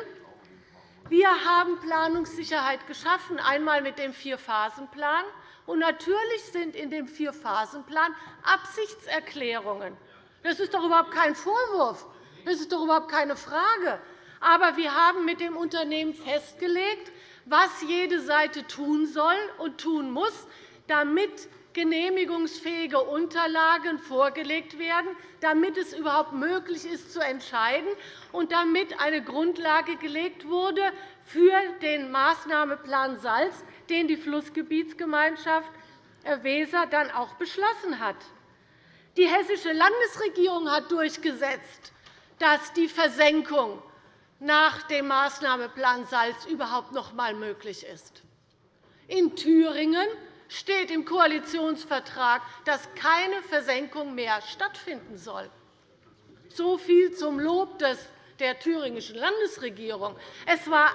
Wir haben Planungssicherheit geschaffen, einmal mit dem Vier-Phasen-Plan und natürlich sind in dem Vier-Phasen-Plan Absichtserklärungen. Das ist doch überhaupt kein Vorwurf. Das ist doch überhaupt keine Frage. Aber wir haben mit dem Unternehmen festgelegt, was jede Seite tun soll und tun muss, damit genehmigungsfähige Unterlagen vorgelegt werden, damit es überhaupt möglich ist, zu entscheiden und damit eine Grundlage gelegt wurde für den Maßnahmeplan Salz, den die Flussgebietsgemeinschaft äh, Weser dann auch beschlossen hat. Die Hessische Landesregierung hat durchgesetzt, dass die Versenkung nach dem Maßnahmeplan Salz überhaupt noch einmal möglich ist. In Thüringen steht im Koalitionsvertrag, dass keine Versenkung mehr stattfinden soll. So viel zum Lob der thüringischen Landesregierung. Es war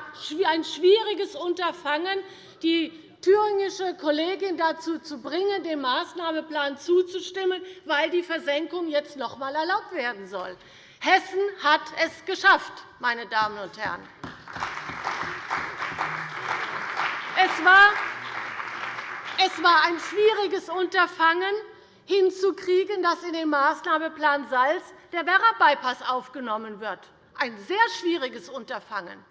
ein schwieriges Unterfangen, die thüringische Kollegin dazu zu bringen, dem Maßnahmeplan zuzustimmen, weil die Versenkung jetzt noch einmal erlaubt werden soll. Hessen hat es geschafft, meine Damen und Herren. Es war es war ein schwieriges Unterfangen, hinzukriegen, dass in den Maßnahmeplan Salz der Werra-Bypass aufgenommen wird. Ein sehr schwieriges Unterfangen.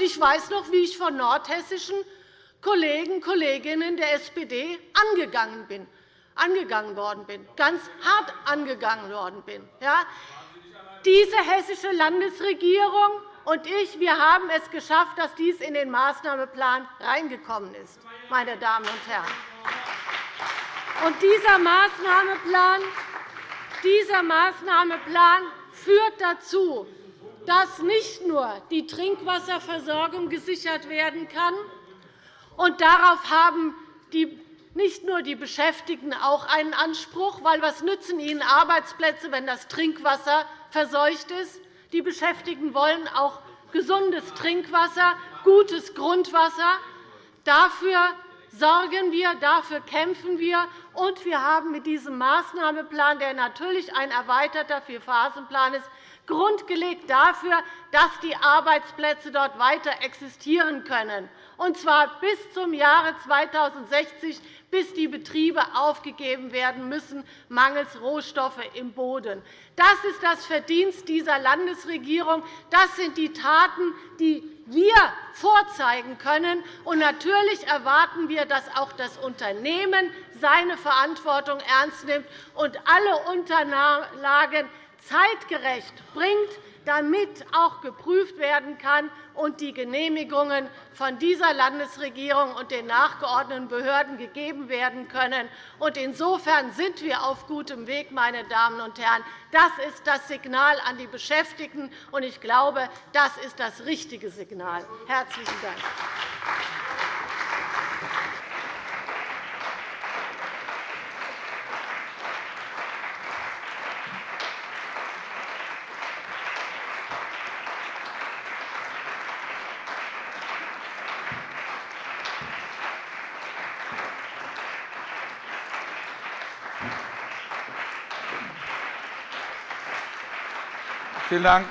Ich weiß noch, wie ich von nordhessischen Kollegen und Kolleginnen der SPD angegangen, bin, angegangen worden bin, ganz hart angegangen worden bin. Ja? Diese hessische Landesregierung und ich wir haben es geschafft, dass dies in den Maßnahmeplan reingekommen ist. Meine Damen und Herren. Und dieser Maßnahmeplan, dieser Maßnahmeplan führt dazu, dass nicht nur die Trinkwasserversorgung gesichert werden kann, und darauf haben die nicht nur die Beschäftigten auch einen Anspruch, weil was nützen ihnen Arbeitsplätze, wenn das Trinkwasser verseucht ist? Die Beschäftigten wollen auch gesundes Trinkwasser, gutes Grundwasser. Dafür sorgen wir, dafür kämpfen wir. Und wir haben mit diesem Maßnahmeplan, der natürlich ein erweiterter Vierphasenplan ist, Grund gelegt dafür, dass die Arbeitsplätze dort weiter existieren können, und zwar bis zum Jahre 2060, bis die Betriebe aufgegeben werden müssen, mangels Rohstoffe im Boden. Das ist das Verdienst dieser Landesregierung. Das sind die Taten, die wir vorzeigen können. Und natürlich erwarten wir, dass auch das Unternehmen seine Verantwortung ernst nimmt und alle Unterlagen zeitgerecht bringt, damit auch geprüft werden kann und die Genehmigungen von dieser Landesregierung und den nachgeordneten Behörden gegeben werden können. Insofern sind wir auf gutem Weg, meine Damen und Herren. Das ist das Signal an die Beschäftigten, und ich glaube, das ist das richtige Signal. – Herzlichen Dank. Vielen Dank.